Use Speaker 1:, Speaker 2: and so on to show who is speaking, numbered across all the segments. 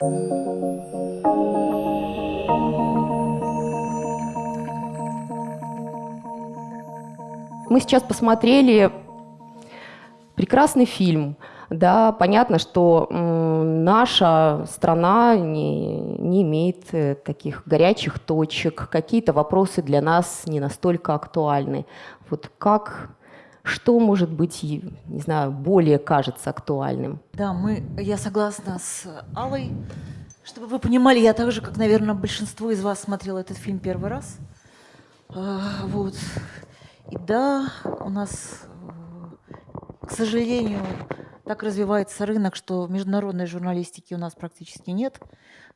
Speaker 1: Мы сейчас посмотрели прекрасный фильм. Да, понятно, что наша страна не, не имеет э, таких горячих точек, какие-то вопросы для нас не настолько актуальны. Вот как, что может быть, не знаю, более кажется актуальным?
Speaker 2: Да, мы, я согласна с Аллой. Чтобы вы понимали, я так же, как, наверное, большинство из вас смотрела этот фильм первый раз. А, вот. И да, у нас, к сожалению, так развивается рынок, что международной журналистики у нас практически нет.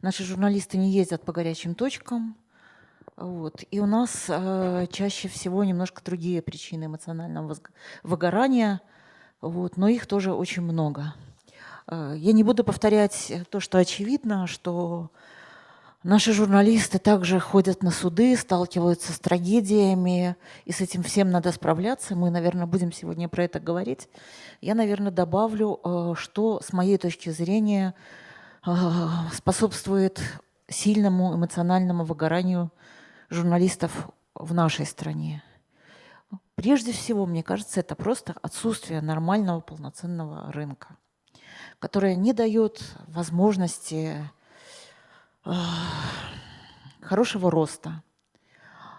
Speaker 2: Наши журналисты не ездят по горячим точкам. Вот. И у нас э, чаще всего немножко другие причины эмоционального выгорания, вот, но их тоже очень много. Э, я не буду повторять то, что очевидно, что Наши журналисты также ходят на суды, сталкиваются с трагедиями, и с этим всем надо справляться. Мы, наверное, будем сегодня про это говорить. Я, наверное, добавлю, э, что с моей точки зрения э, способствует сильному эмоциональному выгоранию журналистов в нашей стране. Прежде всего, мне кажется, это просто отсутствие нормального полноценного рынка, которое не дает возможности хорошего роста,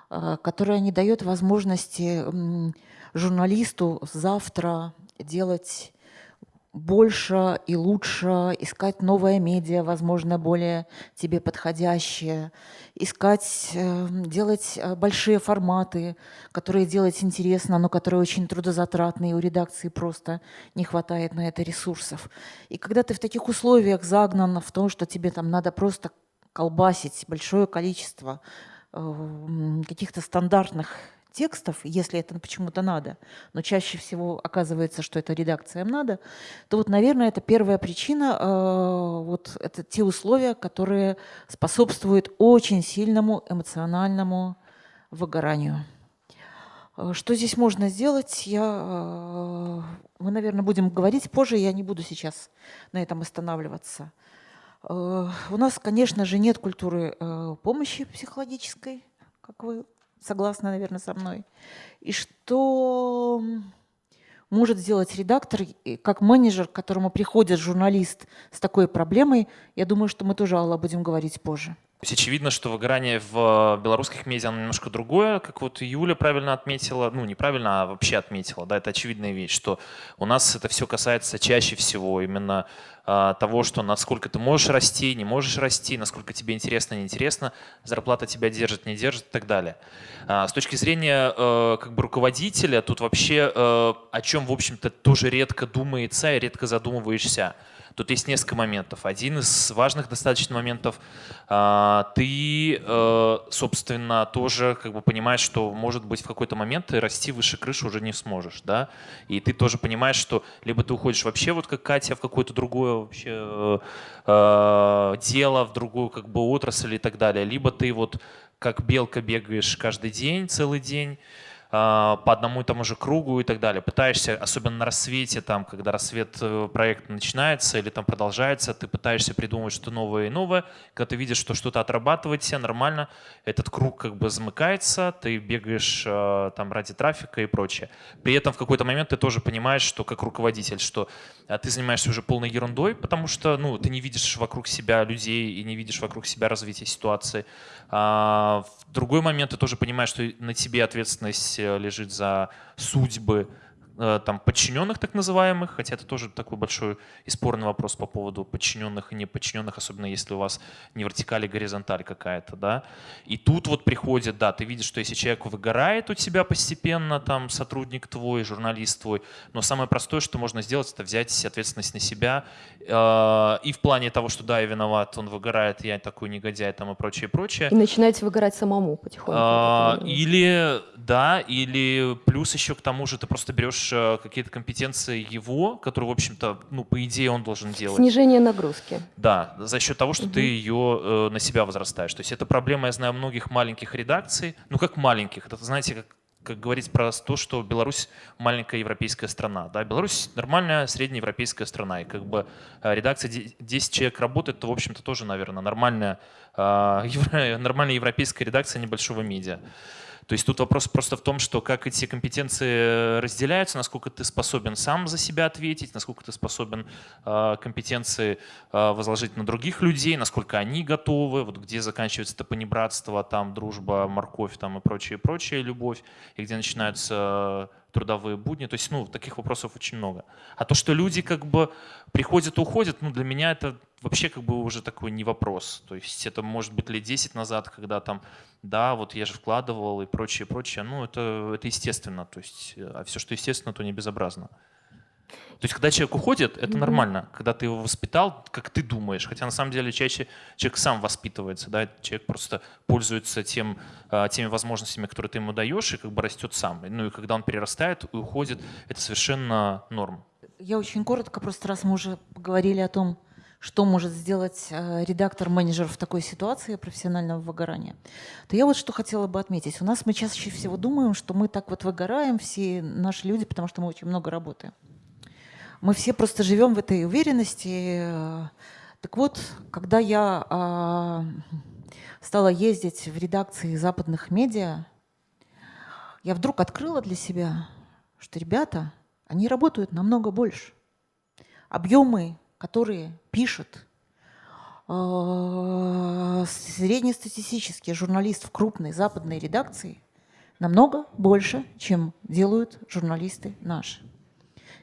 Speaker 2: а, которая не дает возможности журналисту завтра делать больше и лучше, искать новое медиа, возможно, более тебе подходящее, искать, э, делать э, большие форматы, которые делать интересно, но которые очень трудозатратные, у редакции просто не хватает на это ресурсов. И когда ты в таких условиях загнан в том, что тебе там надо просто колбасить большое количество э, каких-то стандартных текстов, если это почему-то надо, но чаще всего оказывается, что это редакциям надо, то вот, наверное, это первая причина, э, вот это те условия, которые способствуют очень сильному эмоциональному выгоранию. Э, что здесь можно сделать, я, мы, наверное, будем говорить позже, я не буду сейчас на этом останавливаться. Э, у нас, конечно же, нет культуры э, помощи психологической, как вы согласны, наверное, со мной. И что может сделать редактор, как менеджер, к которому приходит журналист с такой проблемой, я думаю, что мы тоже, Алла, будем говорить позже.
Speaker 3: Очевидно, что выгорание в белорусских медиа немножко другое, как вот Юля правильно отметила, ну неправильно, а вообще отметила, да, это очевидная вещь, что у нас это все касается чаще всего именно а, того, что насколько ты можешь расти, не можешь расти, насколько тебе интересно, неинтересно, зарплата тебя держит, не держит и так далее. А, с точки зрения э, как бы руководителя, тут вообще э, о чем, в общем-то, тоже редко думается и редко задумываешься. Тут есть несколько моментов. Один из важных достаточно моментов, а, ты, э, собственно, тоже как бы понимаешь, что, может быть, в какой-то момент ты расти выше крыши уже не сможешь, да, и ты тоже понимаешь, что либо ты уходишь вообще, вот как Катя, в какое-то другое вообще э, э, дело, в другую как бы отрасль и так далее, либо ты вот как белка бегаешь каждый день, целый день, по одному и тому же кругу и так далее. Пытаешься, особенно на рассвете, там, когда рассвет э, проекта начинается или там продолжается, ты пытаешься придумать что-то новое и новое. Когда ты видишь, что что-то отрабатывает все нормально, этот круг как бы замыкается, ты бегаешь э, там ради трафика и прочее. При этом в какой-то момент ты тоже понимаешь, что как руководитель, что э, ты занимаешься уже полной ерундой, потому что ну, ты не видишь вокруг себя людей и не видишь вокруг себя развития ситуации. А, в другой момент ты тоже понимаешь, что на тебе ответственность лежит за судьбы там, подчиненных так называемых, хотя это тоже такой большой и спорный вопрос по поводу подчиненных и неподчиненных, особенно если у вас не вертикаль, а горизонталь какая-то, да. И тут вот приходит, да, ты видишь, что если человек выгорает у тебя постепенно, там, сотрудник твой, журналист твой, но самое простое, что можно сделать, это взять ответственность на себя э, и в плане того, что да, я виноват, он выгорает, я такой негодяй, там, и прочее, прочее.
Speaker 1: И начинаете выгорать самому потихоньку.
Speaker 3: Э, или, да, или плюс еще к тому же ты просто берешь берешь э, какие-то компетенции его, которые, в общем-то, ну, по идее он должен делать.
Speaker 1: Снижение нагрузки.
Speaker 3: Да, за счет того, что угу. ты ее э, на себя возрастаешь. То есть это проблема, я знаю, многих маленьких редакций. Ну, как маленьких, это, знаете, как как говорить про то, что Беларусь маленькая европейская страна. Да? Беларусь нормальная среднеевропейская страна. И как бы э, редакция 10 человек работает, то, в общем-то, тоже, наверное, нормальная, э, нормальная европейская редакция небольшого медиа. То есть тут вопрос просто в том, что как эти компетенции разделяются, насколько ты способен сам за себя ответить, насколько ты способен э, компетенции э, возложить на других людей, насколько они готовы, вот где заканчивается это понебратство, там дружба, морковь там и прочее, прочее, любовь, и где начинаются трудовые будни. То есть, ну, таких вопросов очень много. А то, что люди как бы приходят и уходят, ну, для меня это вообще как бы уже такой не вопрос. То есть это может быть лет 10 назад, когда там, да, вот я же вкладывал и прочее, прочее. Ну, это, это естественно. То есть, а все, что естественно, то не безобразно. То есть, когда человек уходит, это mm-hmm. нормально. Когда ты его воспитал, как ты думаешь. Хотя на самом деле чаще человек сам воспитывается, да, человек просто пользуется тем, а, теми возможностями, которые ты ему даешь, и как бы растет сам. Ну и когда он перерастает и уходит, это совершенно норм.
Speaker 2: Я очень коротко, просто раз мы уже поговорили о том, что может сделать э, редактор-менеджер в такой ситуации профессионального выгорания, то я вот что хотела бы отметить. У нас мы чаще всего думаем, что мы так вот выгораем, все наши люди, потому что мы очень много работаем. Мы все просто живем в этой уверенности. Так вот, когда я а, стала ездить в редакции западных медиа, я вдруг открыла для себя, что ребята, они работают намного больше. Объемы, которые пишет а, среднестатистический журналист в крупной западной редакции, намного больше, чем делают журналисты наши.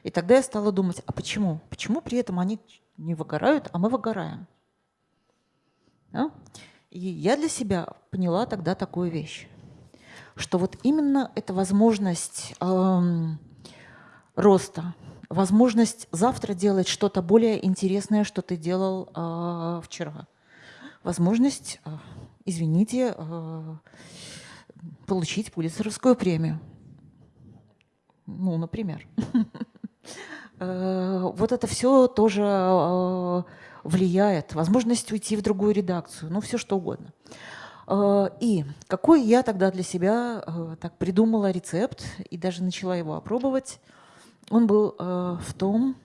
Speaker 2: И тогда я стала думать, а почему? Почему при этом они не выгорают, а мы выгораем? Да? И я для себя поняла тогда такую вещь, что вот именно эта возможность эм, роста, возможность завтра делать что-то более интересное, что ты делал э, вчера, возможность, э, извините, э, получить Пулицеровскую премию. Ну, например. Э, вот это все тоже э, влияет. Возможность уйти в другую редакцию, ну все что угодно. Э, и какой я тогда для себя так придумала рецепт и даже начала его опробовать, он был в том,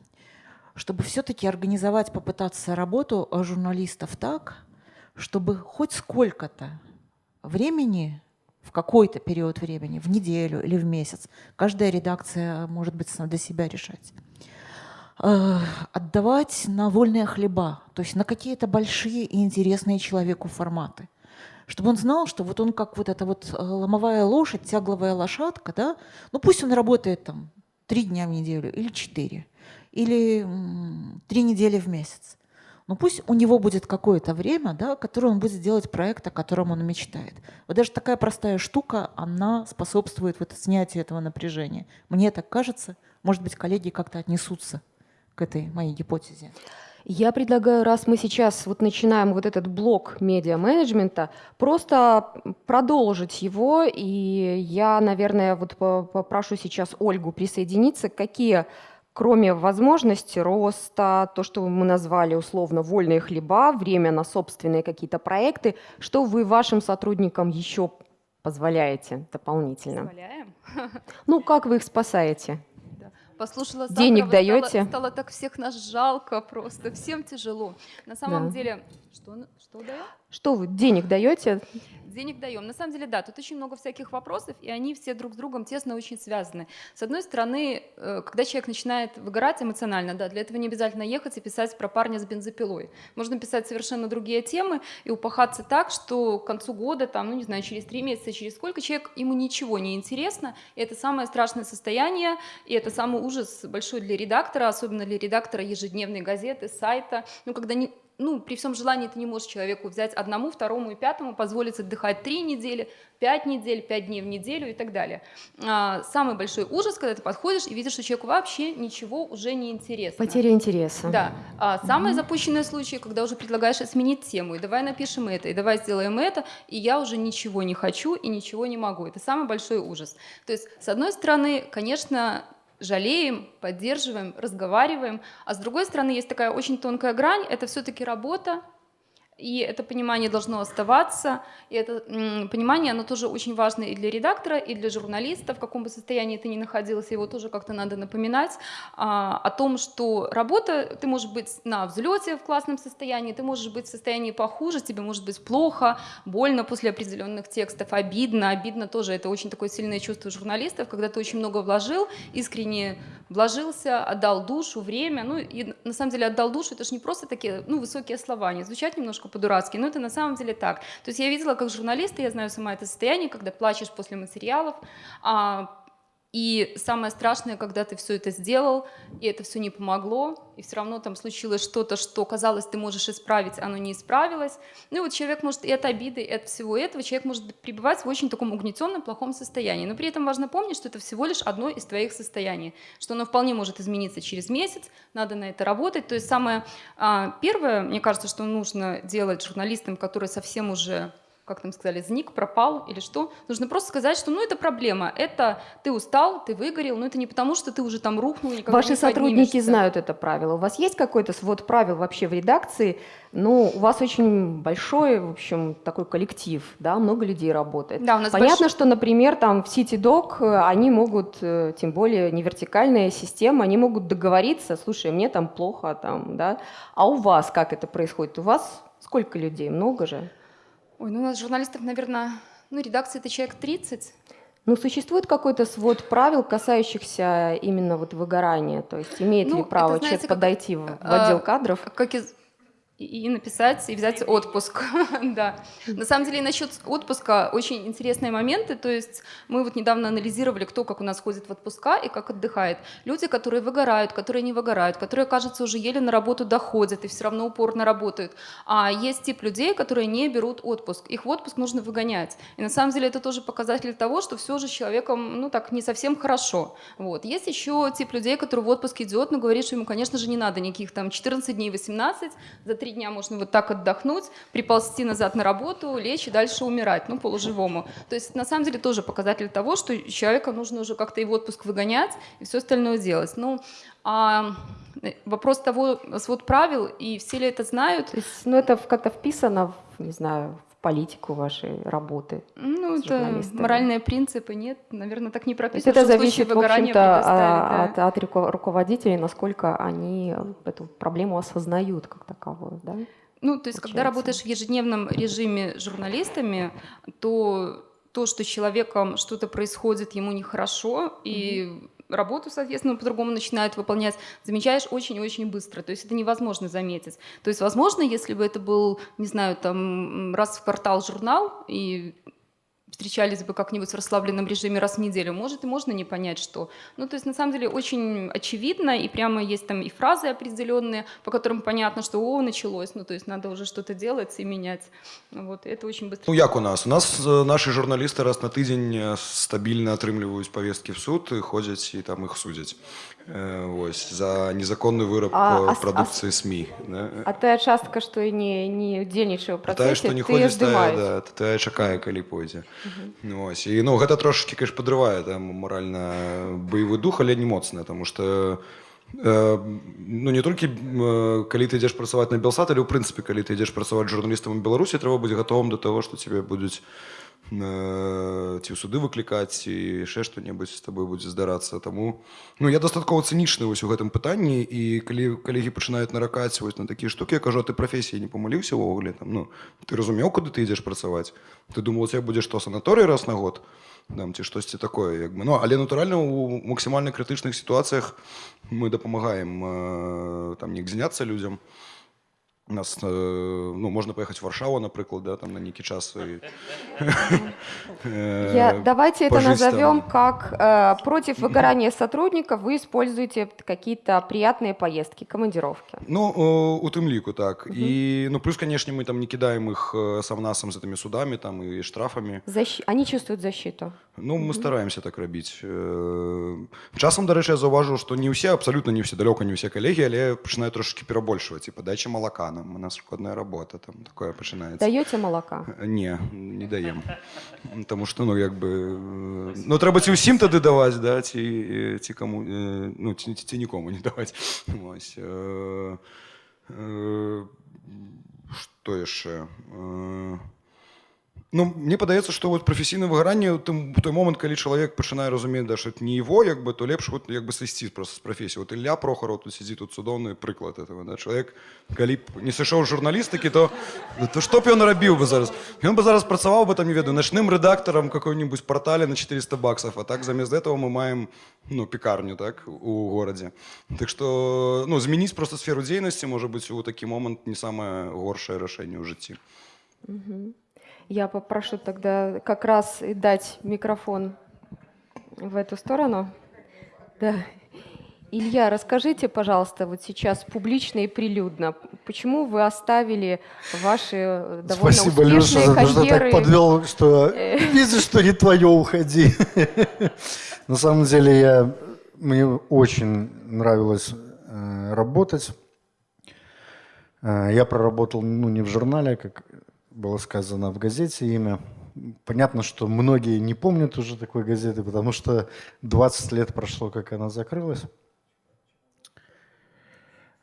Speaker 2: чтобы все-таки организовать, попытаться работу журналистов так, чтобы хоть сколько-то времени в какой-то период времени, в неделю или в месяц. Каждая редакция может быть для себя решать. Э, отдавать на вольные хлеба, то есть на какие-то большие и интересные человеку форматы. Чтобы он знал, что вот он как вот эта вот э, ломовая лошадь, тягловая лошадка, да, ну пусть он работает там три дня в неделю или четыре, или три недели в месяц. Ну, пусть у него будет какое-то время, да, которое он будет делать проект, о котором он мечтает. Вот даже такая простая штука, она способствует вот снятию этого напряжения. Мне так кажется, может быть, коллеги как-то отнесутся к этой моей гипотезе.
Speaker 1: Я предлагаю, раз мы сейчас вот начинаем вот этот блок медиа-менеджмента, просто продолжить его, и я, наверное, вот попрошу сейчас Ольгу присоединиться, какие кроме возможности роста, то, что мы назвали условно вольные хлеба, время на собственные какие-то проекты, что вы вашим сотрудникам еще позволяете дополнительно?
Speaker 4: Позволяем.
Speaker 1: Ну, как вы их спасаете?
Speaker 4: Послушала
Speaker 1: Денег даете?
Speaker 4: Стало, стало так всех нас жалко просто, всем тяжело. На самом да. деле, что, что даем?
Speaker 1: Что вы, денег даете?
Speaker 4: Денег даем. На самом деле, да, тут очень много всяких вопросов, и они все друг с другом тесно очень связаны. С одной стороны, э, когда человек начинает выгорать эмоционально, да, для этого не обязательно ехать и писать про парня с бензопилой. Можно писать совершенно другие темы и упахаться так, что к концу года, там, ну не знаю, через три месяца, через сколько человек, ему ничего не интересно, и это самое страшное состояние, и это самый ужас большой для редактора, особенно для редактора ежедневной газеты, сайта, ну когда не, ну, при всем желании ты не можешь человеку взять одному, второму и пятому, позволить отдыхать три недели, пять недель, пять дней в неделю и так далее. А, самый большой ужас, когда ты подходишь и видишь, что человеку вообще ничего уже не интересно.
Speaker 1: Потеря интереса.
Speaker 4: Да. А, самые mm-hmm. запущенные случаи, когда уже предлагаешь сменить тему, и давай напишем это, и давай сделаем это, и я уже ничего не хочу и ничего не могу. Это самый большой ужас. То есть, с одной стороны, конечно, жалеем, поддерживаем, разговариваем. А с другой стороны, есть такая очень тонкая грань, это все-таки работа, И это понимание должно оставаться. И это понимание, оно тоже очень важно и для редактора, и для журналиста, в каком бы состоянии ты ни находился, его тоже как-то надо напоминать а, о том, что работа, ты можешь быть на взлете в классном состоянии, ты можешь быть в состоянии похуже, тебе может быть плохо, больно после определенных текстов, обидно. Обидно тоже это очень такое сильное чувство журналистов, когда ты очень много вложил, искренне вложился, отдал душу, время. Ну и на самом деле отдал душу, это же не просто такие ну, высокие слова, они звучат немножко по-дурацки, но это на самом деле так. То есть я видела, как журналисты, я знаю сама это состояние, когда плачешь после материалов, а, и самое страшное, когда ты все это сделал, и это все не помогло, и все равно там случилось что-то, что казалось, ты можешь исправить, оно не исправилось. Ну и вот человек может и от обиды, и от всего этого, человек может пребывать в очень таком угнетенном, плохом состоянии. Но при этом важно помнить, что это всего лишь одно из твоих состояний, что оно вполне может измениться через месяц, надо на это работать. То есть самое а, первое, мне кажется, что нужно делать журналистам, которые совсем уже как там сказали, зник, пропал или что. Нужно просто сказать, что ну это проблема, это ты устал, ты выгорел, но это не потому, что ты уже там рухнул,
Speaker 1: Ваши
Speaker 4: не
Speaker 1: сотрудники знают это правило. У вас есть какой-то свод правил вообще в редакции? Ну, у вас очень большой, в общем, такой коллектив, да, много людей работает.
Speaker 4: Да, у нас
Speaker 1: Понятно,
Speaker 4: больш...
Speaker 1: что, например, там в CityDoc э, они могут, э, тем более не вертикальная система, они могут договориться, слушай, мне там плохо, там, да. А у вас как это происходит? У вас сколько людей? Много же?
Speaker 4: Ой, ну у нас журналистов, наверное, ну, редакция это человек 30.
Speaker 1: Ну, существует какой-то свод правил, касающихся именно вот выгорания? То есть имеет
Speaker 4: ну,
Speaker 1: ли право
Speaker 4: это, знаете,
Speaker 1: человек подойти в, в отдел кадров?
Speaker 4: Как из, и написать, и взять отпуск. да. На самом деле, насчет отпуска очень интересные моменты. То есть мы вот недавно анализировали, кто как у нас ходит в отпуска и как отдыхает. Люди, которые выгорают, которые не выгорают, которые, кажется, уже еле на работу доходят и все равно упорно работают. А есть тип людей, которые не берут отпуск. Их в отпуск нужно выгонять. И на самом деле это тоже показатель того, что все же с человеком, ну так, не совсем хорошо. Вот. Есть еще тип людей, который в отпуск идет, но говорит, что ему, конечно же, не надо никаких там 14 дней, 18, за три дня можно вот так отдохнуть, приползти назад на работу, лечь и дальше умирать, ну, полуживому. То есть, на самом деле, тоже показатель того, что человека нужно уже как-то и в отпуск выгонять, и все остальное делать. Ну, а вопрос того, свод правил, и все ли это знают?
Speaker 1: Есть, ну, это как-то вписано, не знаю, в политику вашей работы?
Speaker 4: Ну, это моральные принципы, нет, наверное, так не прописано.
Speaker 1: это зависит, в общем-то, да. от, от руководителей, насколько они эту проблему осознают как таковую, да?
Speaker 4: Ну, то есть, Получается. когда работаешь в ежедневном режиме журналистами, то то, что с человеком что-то происходит, ему нехорошо, mm-hmm. и работу, соответственно, по-другому начинают выполнять, замечаешь очень-очень быстро. То есть это невозможно заметить. То есть, возможно, если бы это был, не знаю, там раз в квартал журнал, и встречались бы как-нибудь в расслабленном режиме раз в неделю, может и можно не понять, что. Ну, то есть, на самом деле, очень очевидно, и прямо есть там и фразы определенные, по которым понятно, что о, началось, ну, то есть надо уже что-то делать и менять. Вот, это очень быстро.
Speaker 5: Ну, як у нас? У нас э, наши журналисты раз на тыдзень э, стабильно атрымліваюць повестки в суд і ходзяць і там их судзяць. Вось, за незаконную выраб а, продукции а, СМИ. Да?
Speaker 1: А тая частка, што і не, не удзельнічае ў працэсе,
Speaker 5: тая, што не ходзіць, тая, да, тая чакае, калі пойдзе. Угу. Вось. І ну, гэта трошки, конечно, подрывае там моральна баявы дух, але не моцна, тому што э, ну не толькі э, калі ты ідзеш працаваць на белсат але ў прынцыпе калі ты ідзеш працаваць журналістам у беларусі трэба быць гатовым до того што тебе будуць Э, ці ў суды выклікаць ці яшчэ што-небудзь з табой будзе здарацца таму ну я дастаткова цынічны вось у гэтым пытанні і калі калегі пачынаюць наракаць вось на такія штукі я кажу ты прафесіі не памыліўся ўвогуле там ну ты разумеў куды ты ідзеш працаваць ты думал цябе будзе што санаторый раз на год там ці штосьці такое як бы ну але натуральна у максімальна крытычных сітуацыях мы дапамагаем э, там не зняцца людзям у нас э, ну можно поехать в Варшаву, например, да, там на некий час. И,
Speaker 1: Я, давайте это назовем как э, против выгорания сотрудников вы используете какие-то приятные поездки, командировки.
Speaker 5: Ну, э, у тым лику, так. Угу. И, ну, плюс, конечно, мы там не кидаем их э, совнасом с этими судами там и штрафами.
Speaker 1: Защ... Они чувствуют защиту.
Speaker 5: Ну, мы угу. стараемся так робить. Э, часам, до речі, я зауважу, что не все, абсолютно не все, далеко не все коллеги, але починають трошки перебольшувати, типа, дача молока нам, у нас шкодная работа, там такое починається.
Speaker 1: Даєте молока?
Speaker 5: Не, не даем. Тому що, ну, якби, ну, треба ці усім тоді давати, да, ці, ці кому, ну, ці, ці нікому не давати. Ось. што яшчэ Ну мне падаецца што вот прафесійна выгаранне тым той момант калі чалавек пачынае разумець да што не его як бы то лепш вот як бы сысці просто з прафесіі вот Ілля прохараў тут сядзі тут цудоўны прыклад этого да чалавек калі б не сышоў журналістыкі то то што б ён рабіў бы зараз ён бы зараз працаваў бы там не ведаю начным рэдактарам какой-нибудь портале на 400 баксов а так замест этого мы маем ну пекарню так у горадзе так что ну змяніць просто сферу дзейнасці можа быть у такі момант не самае горшае рашэнне ў жыцці
Speaker 1: mm -hmm. Я попрошу тогда как раз дать микрофон в эту сторону. Да. Илья, расскажите, пожалуйста, вот сейчас публично и прилюдно, почему вы оставили ваши довольно
Speaker 6: Спасибо,
Speaker 1: успешные
Speaker 6: Леша,
Speaker 1: карьеры?
Speaker 6: Спасибо, так подвел, что видишь, что не твое, уходи. На самом деле, я, мне очень нравилось э, работать. Э, я проработал, ну, не в журнале, как было сказано в газете имя. Понятно, что многие не помнят уже такой газеты, потому что 20 лет прошло, как она закрылась.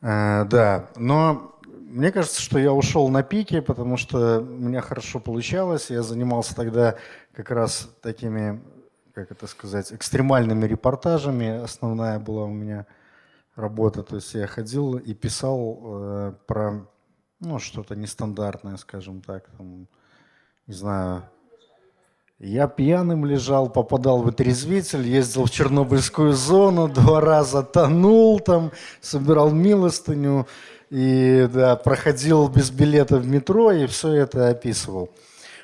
Speaker 6: Э, да, но мне кажется, что я ушел на пике, потому что у меня хорошо получалось. Я занимался тогда как раз такими, как это сказать, экстремальными репортажами. Основная была у меня работа. То есть я ходил и писал э, про ну, что-то нестандартное, скажем так, там, не знаю. Я пьяным лежал, попадал в отрезвитель, ездил в Чернобыльскую зону, два раза тонул там, собирал милостыню и да, проходил без билета в метро и все это описывал.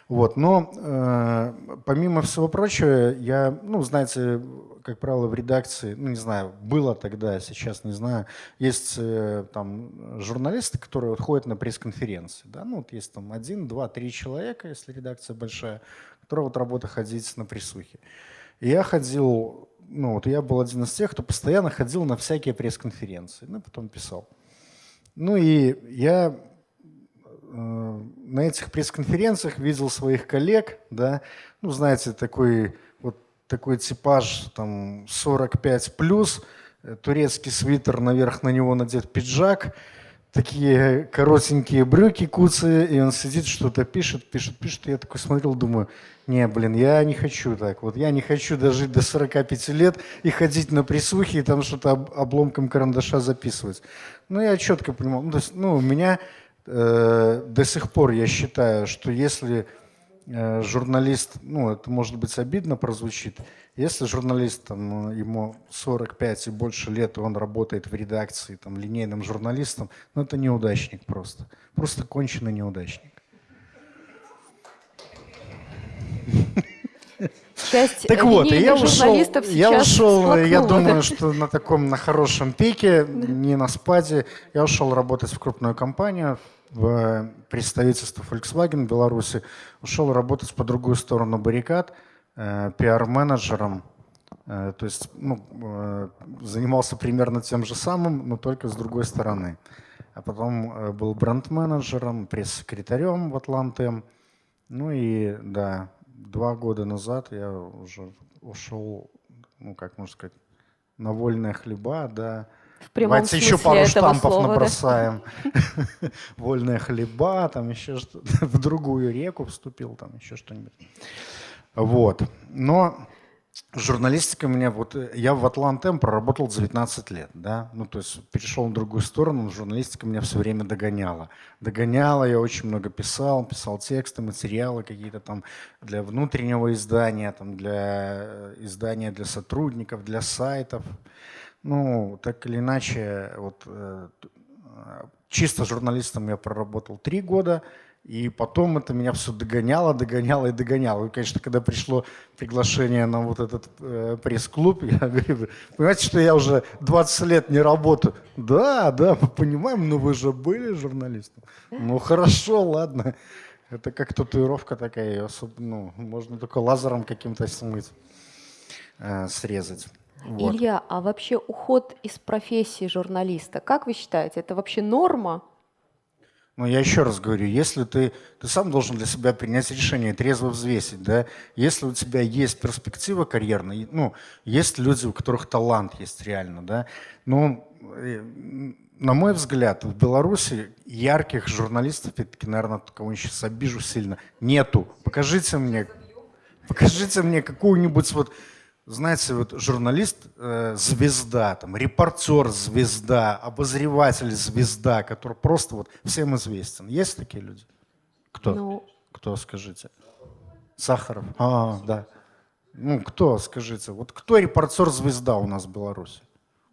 Speaker 6: Вот, но э, помимо всего прочего, я, ну, знаете, как правило, в редакции, ну, не знаю, было тогда, сейчас не знаю, есть э, там журналисты, которые вот ходят на пресс-конференции, да, ну, вот есть там один, два, три человека, если редакция большая, которая вот работа ходить на присухе. Я ходил, ну, вот я был один из тех, кто постоянно ходил на всякие пресс-конференции, ну, потом писал. Ну, и я на этих пресс-конференциях видел своих коллег, да, ну, знаете, такой такой типаж там 45 плюс, э, турецкий свитер, наверх на него надет пиджак, такие коротенькие брюки куцы, и он сидит, что-то пишет, пишет, пишет. И я такой смотрел, думаю, не, блин, я не хочу так. Вот я не хочу дожить до 45 лет и ходить на присухи и там что-то обломком карандаша записывать. Ну, я четко понимал. Ну, то есть, ну, у меня э, до сих пор я считаю, что если Э, журналист, ну это может быть обидно прозвучит, если журналист, там, ему 45 и больше лет, и он работает в редакции, там, линейным журналистом, ну это неудачник просто. Просто конченый неудачник.
Speaker 1: Часть
Speaker 6: так вот, я ушел, я ушел, я думаю, что на таком, на хорошем пике, не на спаде, я ушел работать в крупную компанию, в представительство Volkswagen в Беларуси, ушел работать по другую сторону баррикад, э, пиар-менеджером. Э, то есть ну, э, занимался примерно тем же самым, но только с другой стороны. А потом э, был бренд-менеджером, пресс-секретарем в Атланте. Ну и да, два года назад я уже ушел, ну как можно сказать, на вольные хлеба, да,
Speaker 1: в прямом
Speaker 6: Давайте еще пару штампов слова, набросаем. Да? Вольная хлеба, там еще что-то. В другую реку вступил, там еще что-нибудь. Вот. Но журналистика у меня, вот я в Атлантем проработал 19 лет, да, ну то есть перешел на другую сторону, но журналистика меня все время догоняла. Догоняла, я очень много писал, писал тексты, материалы какие-то там для внутреннего издания, там для э, издания для сотрудников, для сайтов. Ну, так или иначе, вот э, чисто журналистом я проработал три года, и потом это меня все догоняло, догоняло и догоняло. И, конечно, когда пришло приглашение на вот этот э, пресс-клуб, я говорю, понимаете, что я уже 20 лет не работаю. Да, да, мы понимаем, но вы же были журналистом. Ну, хорошо, ладно. Это как татуировка такая, особо, ну, можно только лазером каким-то смыть, э, срезать.
Speaker 1: Вот. Илья, а вообще уход из профессии журналиста, как вы считаете, это вообще норма?
Speaker 6: Ну, я еще раз говорю, если ты, ты сам должен для себя принять решение, трезво взвесить, да, если у тебя есть перспектива карьерная, ну, есть люди, у которых талант есть реально, да, но на мой взгляд, в Беларуси ярких журналистов, все-таки, наверное, кого сейчас обижу сильно, нету. Покажите мне, покажите мне какую-нибудь вот, знаете, вот журналист э, звезда, там, репортер звезда, обозреватель звезда, который просто вот всем известен. Есть такие люди? Кто? Ну... Кто, скажите? Сахаров. А, да. Ну, кто, скажите? Вот кто репортер звезда у нас в Беларуси?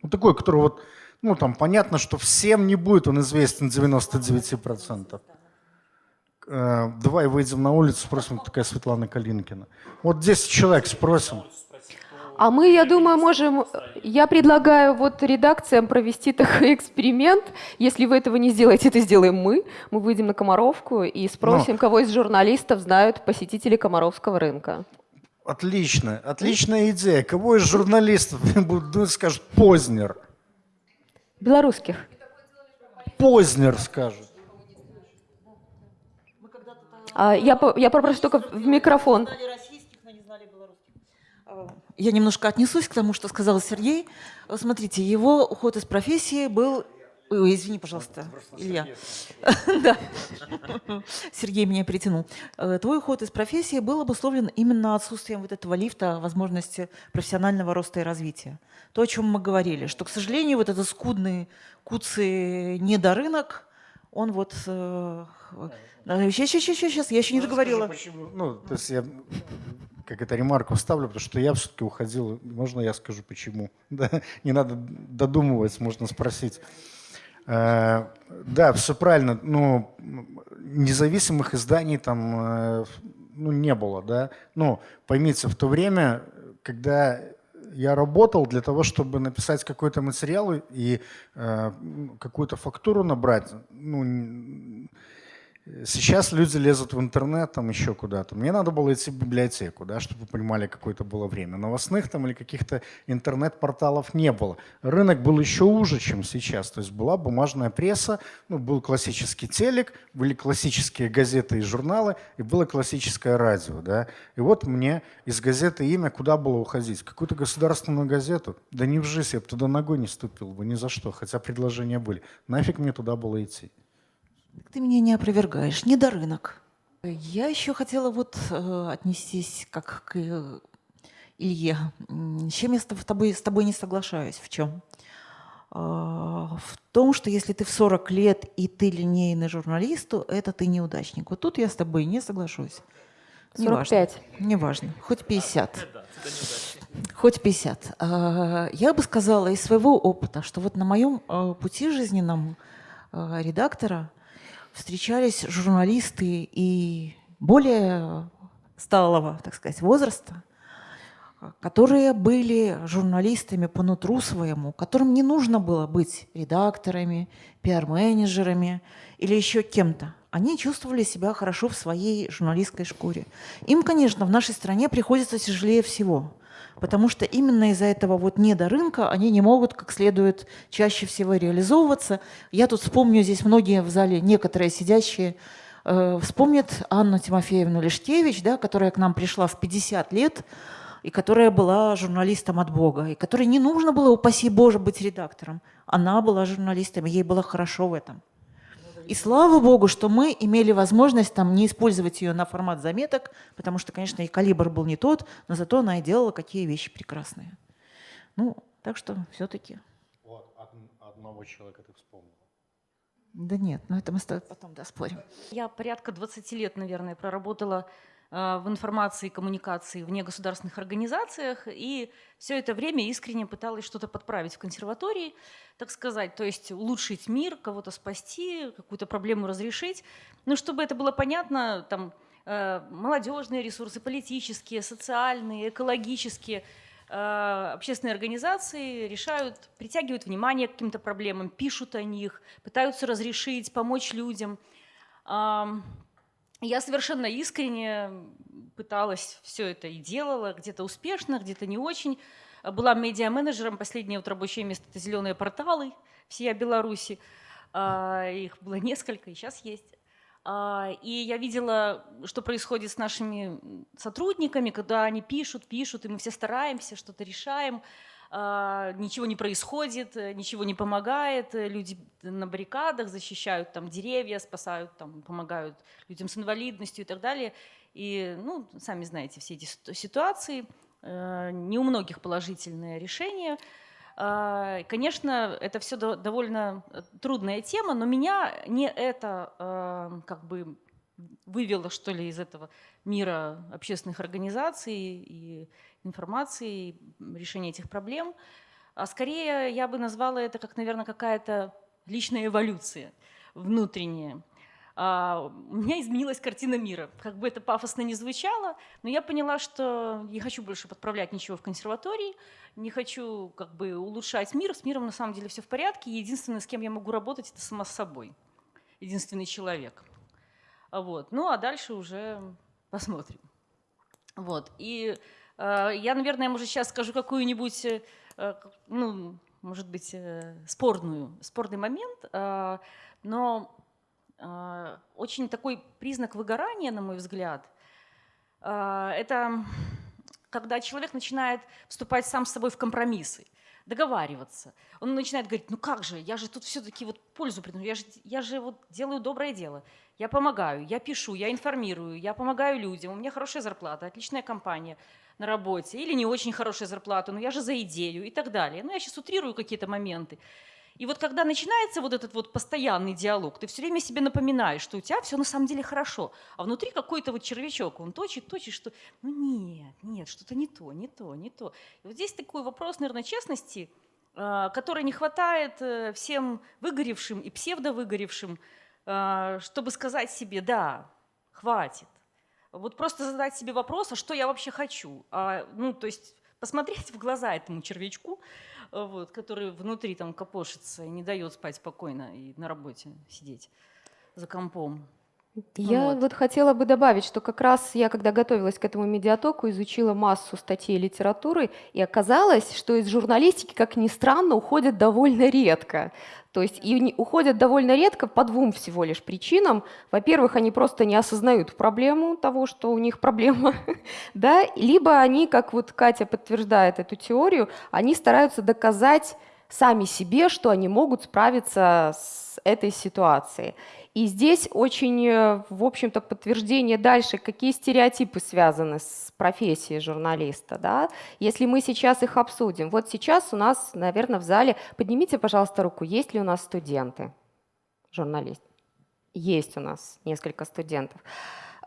Speaker 6: Ну, такой, который вот ну, там понятно, что всем не будет он известен 99%. Э, давай выйдем на улицу, спросим, такая Светлана Калинкина. Вот 10 человек спросим.
Speaker 1: А мы, я думаю, можем... Я предлагаю вот редакциям провести такой эксперимент. Если вы этого не сделаете, это сделаем мы. Мы выйдем на Комаровку и спросим, Но... кого из журналистов знают посетители Комаровского рынка.
Speaker 6: Отлично, отличная идея. Кого из журналистов будут, скажут Познер?
Speaker 1: Белорусских.
Speaker 6: Познер скажет.
Speaker 1: А, я, я попрошу только в микрофон.
Speaker 2: Я немножко отнесусь к тому, что сказал Сергей. Смотрите, его уход из профессии был Ой, извини, пожалуйста, Илья. Да. Сергей меня притянул. Э, твой уход из профессии был обусловлен именно отсутствием вот этого лифта возможности профессионального роста и развития. То, о чем мы говорили, что, к сожалению, вот этот скудный куцый недорынок, он вот... Сейчас, сейчас, сейчас, сейчас, я еще не договорила.
Speaker 6: Ну, то есть я как это ремарку вставлю, потому что я все-таки уходил. Можно я скажу почему? Да, не надо додумывать, можно спросить. Э, да, все правильно. Ну, независимых изданий там э, ну, не было, да. Ну, поймите, в то время, когда я работал для того, чтобы написать какой-то материал и э, какую-то фактуру набрать, ну, Сейчас люди лезут в интернет, там еще куда-то. Мне надо было идти в библиотеку, да, чтобы вы понимали, какое-то было время. Новостных там или каких-то интернет-порталов не было. Рынок был еще уже, чем сейчас. То есть была бумажная пресса, ну, был классический телек, были классические газеты и журналы, и было классическое радио. Да. И вот мне из газеты «Имя» куда было уходить? Какую-то государственную газету? Да не в жизнь, я бы туда ногой не ступил бы, ни за что, хотя предложения были. Нафиг мне туда было идти?
Speaker 2: Ты меня не опровергаешь, не до рынок. Я еще хотела вот э, отнестись как к э, Илье. С чем я с тобой, с тобой не соглашаюсь? В чем? Э, в том, что если ты в 40 лет и ты линейный журналист, то это ты неудачник. Вот тут я с тобой не соглашусь.
Speaker 1: 45.
Speaker 2: Неважно, неважно. хоть 50. Хоть 50. Э, я бы сказала из своего опыта, что вот на моем э, пути жизненном э, редактора встречались журналисты и более сталого, так сказать, возраста, которые были журналистами по нутру своему, которым не нужно было быть редакторами, пиар-менеджерами или еще кем-то. Они чувствовали себя хорошо в своей журналистской шкуре. Им, конечно, в нашей стране приходится тяжелее всего – потому что именно из-за этого вот недорынка они не могут как следует чаще всего реализовываться. Я тут вспомню, здесь многие в зале, некоторые сидящие, э, вспомнят Анну Тимофеевну Лештевич, да, которая к нам пришла в 50 лет, и которая была журналистом от Бога, и которой не нужно было, упаси Боже, быть редактором. Она была журналистом, ей было хорошо в этом. И слава богу, что мы имели возможность там не использовать ее на формат заметок, потому что, конечно, и калибр был не тот, но зато она и делала какие вещи прекрасные. Ну, так что все-таки.
Speaker 6: Вот, одного человека ты вспомнила.
Speaker 2: Да нет, но это мы с тобой потом доспорим.
Speaker 7: Я порядка 20 лет, наверное, проработала в информации и коммуникации в негосударственных организациях, и все это время искренне пыталась что-то подправить в консерватории, так сказать, то есть улучшить мир, кого-то спасти, какую-то проблему разрешить. Но чтобы это было понятно, там э, молодежные ресурсы, политические, социальные, экологические, э, общественные организации решают, притягивают внимание к каким-то проблемам, пишут о них, пытаются разрешить, помочь людям. Я совершенно искренне пыталась все это и делала, где-то успешно, где-то не очень. Была медиа-менеджером, последнее вот рабочее место – это «Зеленые порталы» всей Беларуси. А, их было несколько, и сейчас есть. А, и я видела, что происходит с нашими сотрудниками, когда они пишут, пишут, и мы все стараемся, что-то решаем. А, ничего не происходит, ничего не помогает, люди на баррикадах защищают там деревья, спасают, там, помогают людям с инвалидностью и так далее. И, ну, сами знаете все эти ситуации, э, не у многих положительное решение. А, конечно, это все довольно э, трудная тема, но меня не это э, как бы вывело, что ли, из этого мира общественных организаций и информации, и решения этих проблем. А скорее я бы назвала это как, наверное, какая-то личная эволюция внутренняя. А, у меня изменилась картина мира. Как бы это пафосно не звучало, но я поняла, что не хочу больше подправлять ничего в консерватории, не хочу как бы улучшать мир. С миром на самом деле все в порядке. Единственное, с кем я могу работать, это сама с собой. Единственный человек. Вот. Ну а дальше уже посмотрим. Вот. И э, я, наверное, может, сейчас скажу какую-нибудь, э, ну, может быть, э, спорную, спорный момент, э, но э, очень такой признак выгорания, на мой взгляд, э, это когда человек начинает вступать сам с собой в компромиссы договариваться. Он начинает говорить, ну как же, я же тут все-таки вот пользу приношу, я же, я же вот делаю доброе дело. Я помогаю, я пишу, я информирую, я помогаю людям, у меня хорошая зарплата, отличная компания на работе, или не очень хорошая зарплата, но я же за идею и так далее. Ну, я сейчас утрирую какие-то моменты. И вот когда начинается вот этот вот постоянный диалог, ты все время себе напоминаешь, что у тебя все на самом деле хорошо, а внутри какой-то вот червячок, он точит, точит, что ну нет, нет, что-то не то, не то, не то. И вот здесь такой вопрос, наверное, честности, а, который не хватает э, всем выгоревшим и псевдовыгоревшим, а, чтобы сказать себе, да, хватит. Вот просто задать себе вопрос, а что я вообще хочу? А, ну, то есть посмотреть в глаза этому червячку, вот, который внутри там копошится и не дает спать спокойно и на работе сидеть за компом.
Speaker 1: Я вот. вот хотела бы добавить, что как раз я, когда готовилась к этому медиатоку, изучила массу статей литературы, и оказалось, что из журналистики, как ни странно, уходят довольно редко. То есть и уходят довольно редко по двум всего лишь причинам. Во-первых, они просто не осознают проблему того, что у них проблема, да, либо они, как вот Катя подтверждает эту теорию, они стараются доказать сами себе, что они могут справиться с этой ситуацией. И здесь очень, э, в общем-то, подтверждение дальше, какие стереотипы связаны с профессией журналиста. Да? Если мы сейчас их обсудим. Вот сейчас у нас, наверное, в зале, поднимите, пожалуйста, руку, есть ли у нас студенты, журналист? Есть у нас несколько студентов.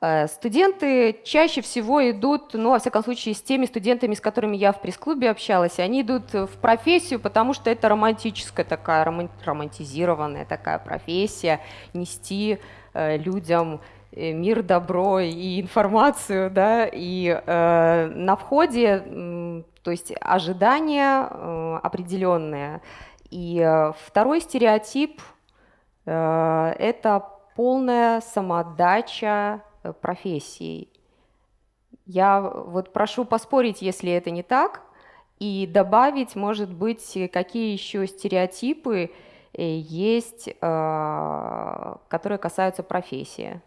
Speaker 1: Э, студенты чаще всего идут, ну, во всяком случае, с теми студентами, с которыми я в пресс-клубе общалась, они идут в профессию, потому что это романтическая такая, романтизированная такая профессия, нести э, людям э, мир, добро и информацию, да, и э, на входе, то есть ожидания э, определенные. И второй стереотип э, – это полная самоотдача профессией. Я вот прошу поспорить, если это не так, и добавить, может быть, какие еще стереотипы э, есть, э, которые касаются профессии.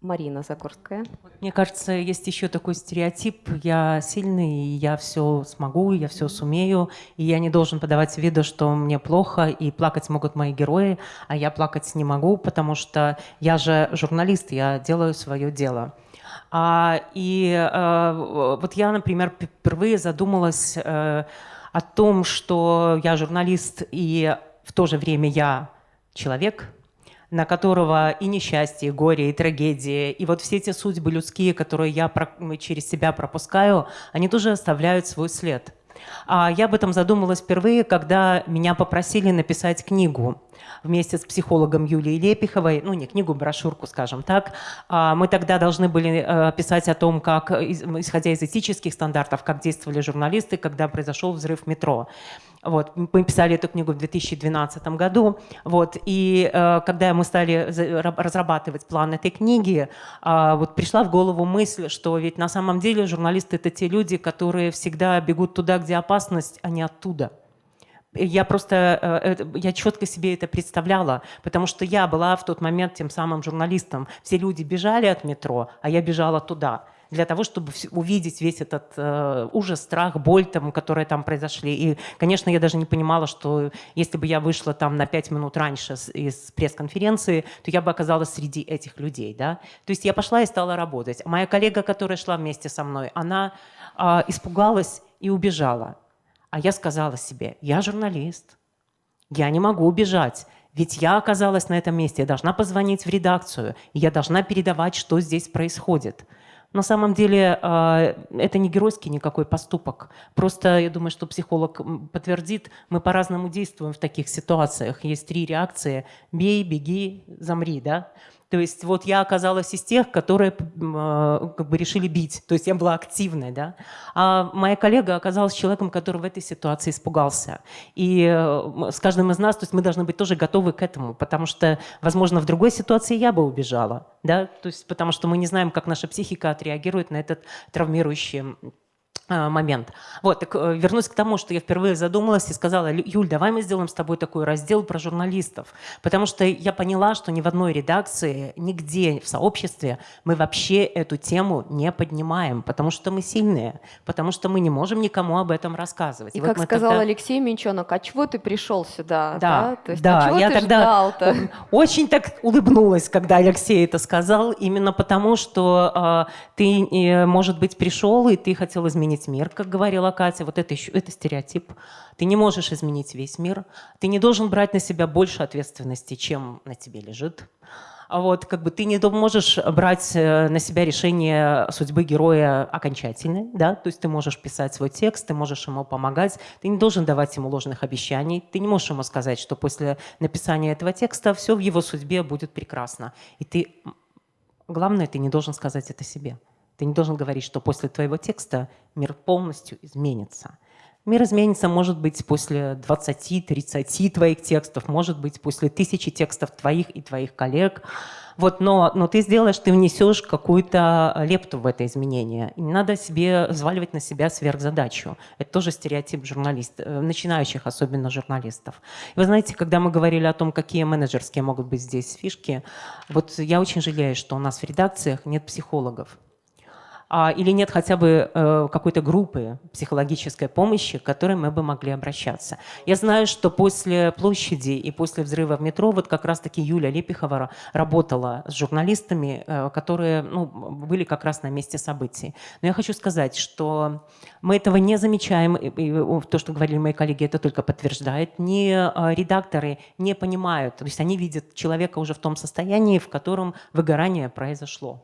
Speaker 1: Марина Загорская.
Speaker 8: Мне кажется, есть еще такой стереотип. Я сильный, я все смогу, я все сумею, и я не должен подавать виду, что мне плохо, и плакать могут мои герои, а я плакать не могу, потому что я же журналист, я делаю свое дело. А, и а, вот я, например, впервые задумалась а, о том, что я журналист, и в то же время я человек – на которого и несчастье, и горе, и трагедии, и вот все эти судьбы людские, которые я через себя пропускаю, они тоже оставляют свой след. А я об этом задумалась впервые, когда меня попросили написать книгу вместе с психологом Юлией Лепиховой, ну не книгу, брошюрку, скажем так. А мы тогда должны были э, писать о том, как, исходя из этических стандартов, как действовали журналисты, когда произошел взрыв метро. Вот, мы писали эту книгу в 2012 году. Вот, и э, когда мы стали разрабатывать план этой книги, э, вот пришла в голову мысль, что ведь на самом деле журналисты это те люди, которые всегда бегут туда, где опасность, а не оттуда. Я просто, э, я четко себе это представляла, потому что я была в тот момент тем самым журналистом. Все люди бежали от метро, а я бежала туда. Для того, чтобы увидеть весь этот э, ужас, страх, боль, там, которые там произошли. И, конечно, я даже не понимала, что если бы я вышла там на пять минут раньше из пресс-конференции, то я бы оказалась среди этих людей. Да? То есть я пошла и стала работать. Моя коллега, которая шла вместе со мной, она э, испугалась и убежала. А я сказала себе, я журналист, я не могу убежать. Ведь я оказалась на этом месте, я должна позвонить в редакцию, я должна передавать, что здесь происходит. На самом деле а, это не геройский никакой поступок. Просто я думаю, что психолог подтвердит, мы по-разному действуем в таких ситуациях. Есть три реакции – бей, беги, замри. Да? То есть вот я оказалась из тех, которые э, как бы решили бить. То есть я была активной. Да? А моя коллега оказалась человеком, который в этой ситуации испугался. И с каждым из нас, то есть мы должны быть тоже готовы к этому, потому что, возможно, в другой ситуации я бы убежала. Да? То есть потому что мы не знаем, как наша психика отреагирует на этот травмирующий а, момент. Вот, так э, вернусь к тому, что я впервые задумалась и сказала, Юль, давай мы сделаем с тобой такой раздел про журналистов. Потому что я поняла, что ни в одной редакции, нигде в сообществе мы вообще эту тему не поднимаем, потому что мы сильные, потому что мы не можем никому об этом рассказывать.
Speaker 1: И, и как вот сказал тогда... Алексей Минчонок, а чего ты пришел сюда?
Speaker 8: Да, да, То есть, да. А я тогда очень так улыбнулась, когда Алексей это сказал, именно потому, что э, ты, э, может быть, пришел и ты хотел изменить изменить мир, как говорила Катя. Вот это, еще, это стереотип. Ты не можешь изменить весь мир. Ты не должен брать на себя больше ответственности, чем на тебе лежит. А вот как бы ты не можешь брать э, на себя решение судьбы героя окончательно, да, то есть ты можешь писать свой текст, ты можешь ему помогать, ты не должен давать ему ложных обещаний, ты не можешь ему сказать, что после написания этого текста все в его судьбе будет прекрасно. И ты, главное, ты не должен сказать это себе. Ты не должен говорить, что после твоего текста мир полностью изменится. Мир изменится, может быть, после 20-30 твоих текстов, может быть, после тысячи текстов твоих и твоих коллег. Вот, но, но ты сделаешь, ты внесешь какую-то лепту в это изменение. И не надо себе взваливать на себя сверхзадачу. Это тоже стереотип журналистов, э, начинающих особенно журналистов. И вы знаете, когда мы говорили о том, какие менеджерские могут быть здесь фишки, вот я очень жалею, что у нас в редакциях нет психологов. А, или нет хотя бы э, какой-то группы психологической помощи, к которой мы бы могли обращаться. Я знаю, что после площади и после взрыва в метро вот как раз-таки Юля Лепихова работала с журналистами, э, которые ну, были как раз на месте событий. Но я хочу сказать, что мы этого не замечаем, и то, что говорили мои коллеги, это только подтверждает. Ни э, редакторы не понимают, то есть они видят человека уже в том состоянии, в котором выгорание произошло.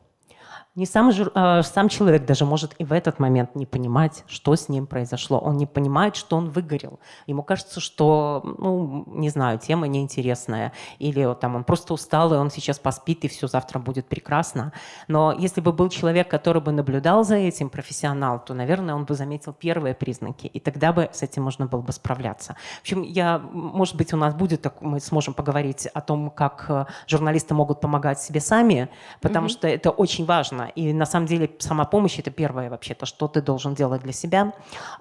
Speaker 8: Не сам, э, сам человек даже может и в этот момент не понимать, что с ним произошло. Он не понимает, что он выгорел. Ему кажется, что, ну, не знаю, тема неинтересная. Или там, он просто устал, и он сейчас поспит, и все завтра будет прекрасно. Но если бы был человек, который бы наблюдал за этим, профессионал, то, наверное, он бы заметил первые признаки. И тогда бы с этим можно было бы справляться. В общем, я, может быть, у нас будет, мы сможем поговорить о том, как э, журналисты могут помогать себе сами, потому mm-hmm. что это очень важно и на самом деле сама помощь – это первое вообще-то, что ты должен делать для себя.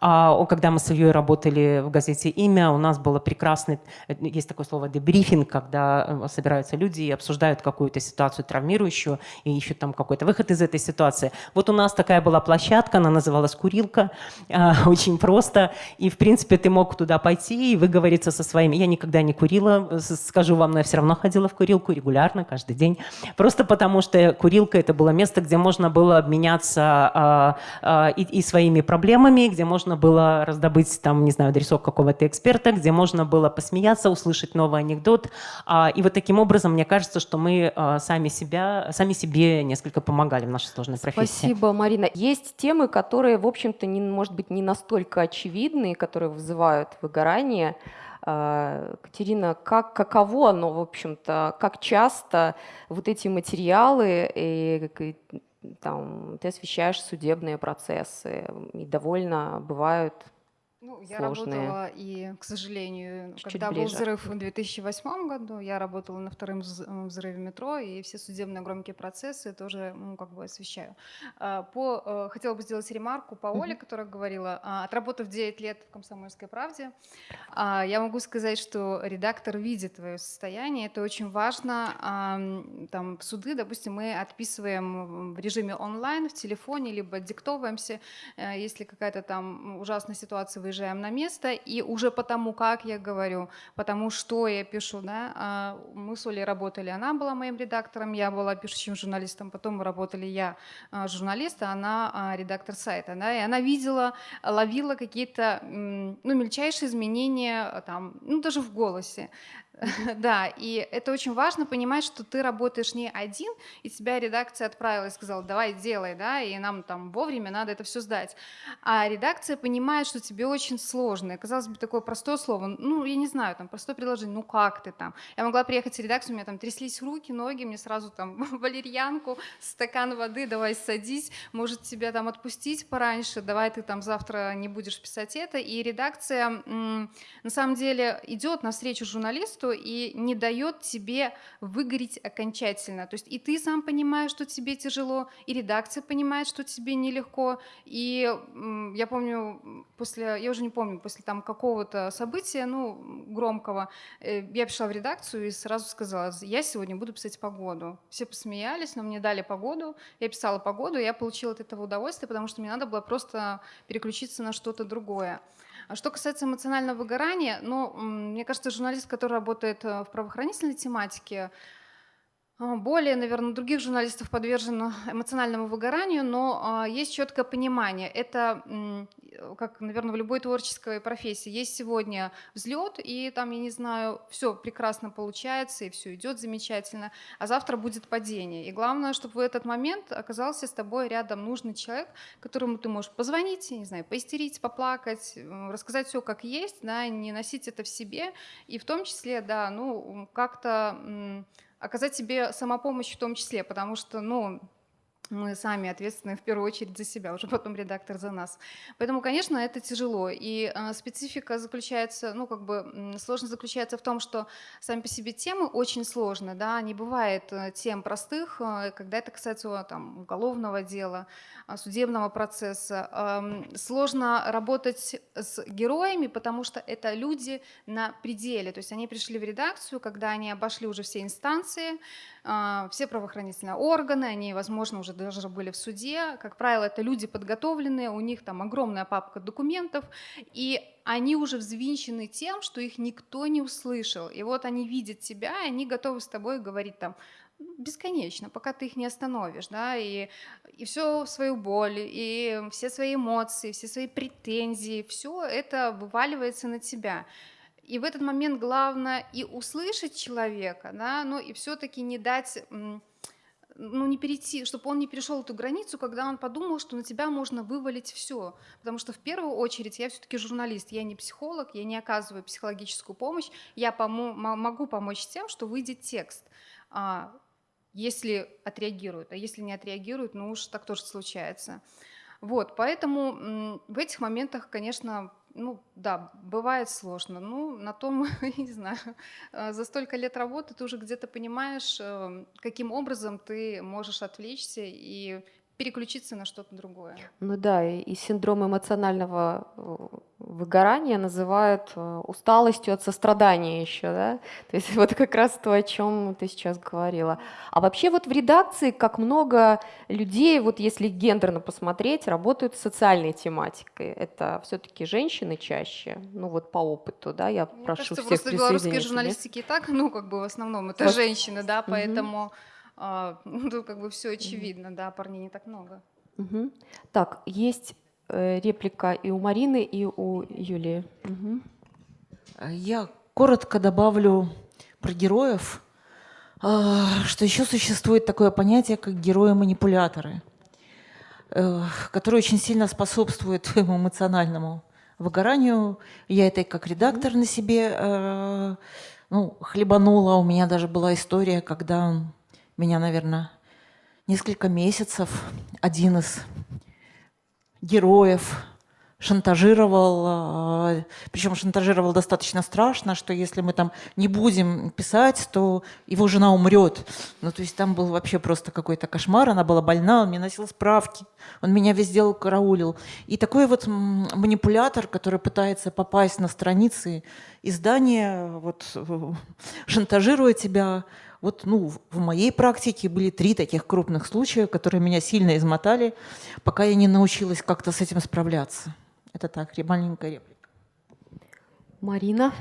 Speaker 8: А, когда мы с Ильей работали в газете «Имя», у нас было прекрасный, есть такое слово «дебрифинг», когда э, собираются люди и обсуждают какую-то ситуацию травмирующую и ищут там какой-то выход из этой ситуации. Вот у нас такая была площадка, она называлась «Курилка», а, очень просто. И, в принципе, ты мог туда пойти и выговориться со своими. Я никогда не курила, скажу вам, но я все равно ходила в курилку регулярно, каждый день. Просто потому что курилка – это было место, где где можно было обменяться а, а, и, и своими проблемами, где можно было раздобыть, там, не знаю, адресок какого-то эксперта, где можно было посмеяться, услышать новый анекдот. А, и вот таким образом, мне кажется, что мы а, сами, себя, сами себе несколько помогали в нашей сложной профессии.
Speaker 1: Спасибо, Марина. Есть темы, которые, в общем-то, не, может быть, не настолько очевидны, которые вызывают выгорание. А, Катерина, как, каково оно, в общем-то, как часто вот эти материалы, и, и, там, ты освещаешь судебные процессы, и довольно бывают
Speaker 9: Ну, я
Speaker 1: сложные?
Speaker 9: работала и, к сожалению,
Speaker 1: Чуть-чуть
Speaker 9: когда был
Speaker 1: ближе.
Speaker 9: взрыв в 2008 году, я работала на втором взрыве метро, и все судебные громкие процессы тоже, ну, как бы освещаю. А, По, э, хотела бы сделать ремарку по Оле, которая говорила, а, отработав 9 лет в «Комсомольской правде», а, я могу сказать, что редактор видит твое состояние, это очень важно. Там суды, допустим, мы отписываем в режиме онлайн, в телефоне, либо диктовываемся, Э, если какая-то там ужасная ситуация, выезжаем на место, и уже потому, как я говорю, потому что я пишу, да, а, мы с Олей работали, она была моим редактором, я была пишущим журналистом, потом мы работали я а, журналист, а она а, редактор сайта, да, и она видела, ловила какие-то, ну, мельчайшие изменения, там, ну, даже в голосе, да, и это очень важно понимать, что ты работаешь не один, и тебя редакция отправила и сказала, давай делай, да, и нам там вовремя надо это все сдать. А редакция понимает, что тебе очень сложно. И, казалось бы, такое простое слово, ну, я не знаю, там, простое предложение, ну, как ты там? Я могла приехать в редакцию, у меня там тряслись руки, ноги, мне сразу там валерьянку, стакан воды, давай садись, может, тебя там отпустить пораньше, давай ты там завтра не будешь писать это. И редакция, на самом деле, идет навстречу журналисту и не дает тебе выгореть окончательно. То есть и ты сам понимаешь, что тебе тяжело, и редакция понимает, что тебе нелегко. И я помню, после, я уже не помню, после там какого-то события, ну, громкого, э, я пришла в редакцию и сразу сказала, я сегодня буду писать погоду. Все посмеялись, но мне дали погоду, я писала погоду, и я получила от этого удовольствие, потому что мне надо было просто переключиться на что-то другое. А что касается эмоционального выгорания, ну, мне кажется, журналист, который работает э, в правоохранительной тематике, более, наверное, других журналистов подвержен эмоциональному выгоранию, но а, есть четкое понимание. Это, э, как, наверное, в любой творческой профессии, есть сегодня взлет, и там, я не знаю, все прекрасно получается, и все идет замечательно, а завтра будет падение. И главное, чтобы в этот момент оказался с тобой рядом нужный человек, которому ты можешь позвонить, не знаю, поистерить, поплакать, рассказать все как есть, да, не носить это в себе, и в том числе, да, ну, как-то оказать себе самопомощь в том числе, потому что, ну, мы сами ответственны в первую очередь за себя, уже потом редактор за нас. Поэтому, конечно, это тяжело. И э, специфика заключается, ну, как бы сложность заключается в том, что сами по себе темы очень сложны, да, не бывает э, тем простых, э, когда это касается там, уголовного дела, судебного процесса. Эм, Сложно работать с героями, потому что это люди на пределе. То есть они пришли в редакцию, когда они обошли уже все инстанции, все правоохранительные органы, они, возможно, уже даже были в суде. Как правило, это люди подготовленные, у них там огромная папка документов, и они уже взвинчены тем, что их никто не услышал. И вот они видят тебя, и они готовы с тобой говорить там бесконечно, пока ты их не остановишь, да, и, и все свою боль, и все свои эмоции, все свои претензии, все это вываливается на тебя. И в этот момент главное и услышать человека, да, но и все-таки не дать, ну не перейти, чтобы он не перешел эту границу, когда он подумал, что на тебя можно вывалить все. Потому что в первую очередь я все-таки журналист, я не психолог, я не оказываю психологическую помощь, я помо- мо- могу помочь тем, что выйдет текст. А, если отреагируют, а если не отреагируют, ну уж так тоже случается. Вот, поэтому в этих моментах, конечно, ну да, бывает сложно. Ну, на том, не знаю, э, за столько лет работы ты уже где-то понимаешь, э, каким образом ты можешь отвлечься и переключиться на что-то другое.
Speaker 1: Ну да, и, и синдром эмоционального э, выгорания называют э, усталостью от сострадания еще, да? То есть вот как раз то, о чем ты сейчас говорила. А вообще вот в редакции, как много людей, вот если гендерно посмотреть, работают с социальной тематикой. Это все-таки женщины чаще, ну вот по опыту, да, я
Speaker 9: Мне
Speaker 1: прошу
Speaker 9: кажется,
Speaker 1: всех
Speaker 9: просто белорусской журналистики и так, ну, как бы в основном это женщины, да, поэтому а, ну, тут как бы все очевидно, да, парней не так много.
Speaker 1: Мгм. Так, есть э, реплика и у Марины, и у Юлии.
Speaker 2: Э, Я коротко добавлю про героев, а, что еще существует такое понятие, как герои-манипуляторы, э, которые очень сильно способствуют твоему эмоциональному выгоранию. Я это и как редактор на себе э, ну, хлебанула. У меня даже была история, когда меня, наверное, несколько месяцев один из героев шантажировал, а, причем шантажировал достаточно страшно, что если мы там не будем писать, то его жена умрет. Ну, то есть там был вообще просто какой-то кошмар, она была больна, он мне носил справки, он меня везде караулил. И такой вот манипулятор, который пытается попасть на страницы издания, вот, шантажируя тебя, вот, ну, в моей практике были три таких крупных случая, которые меня сильно измотали, пока я не научилась как-то с этим справляться. Это так, маленькая реплика.
Speaker 1: Марина.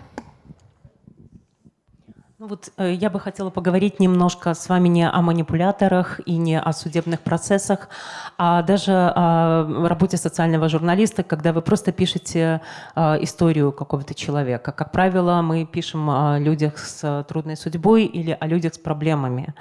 Speaker 8: Ну вот э, я бы хотела поговорить немножко с вами не о манипуляторах и не о судебных процессах, а даже о работе социального журналиста, когда вы просто пишете э, историю какого-то человека. Как правило, мы пишем о людях с трудной судьбой или о людях с проблемами.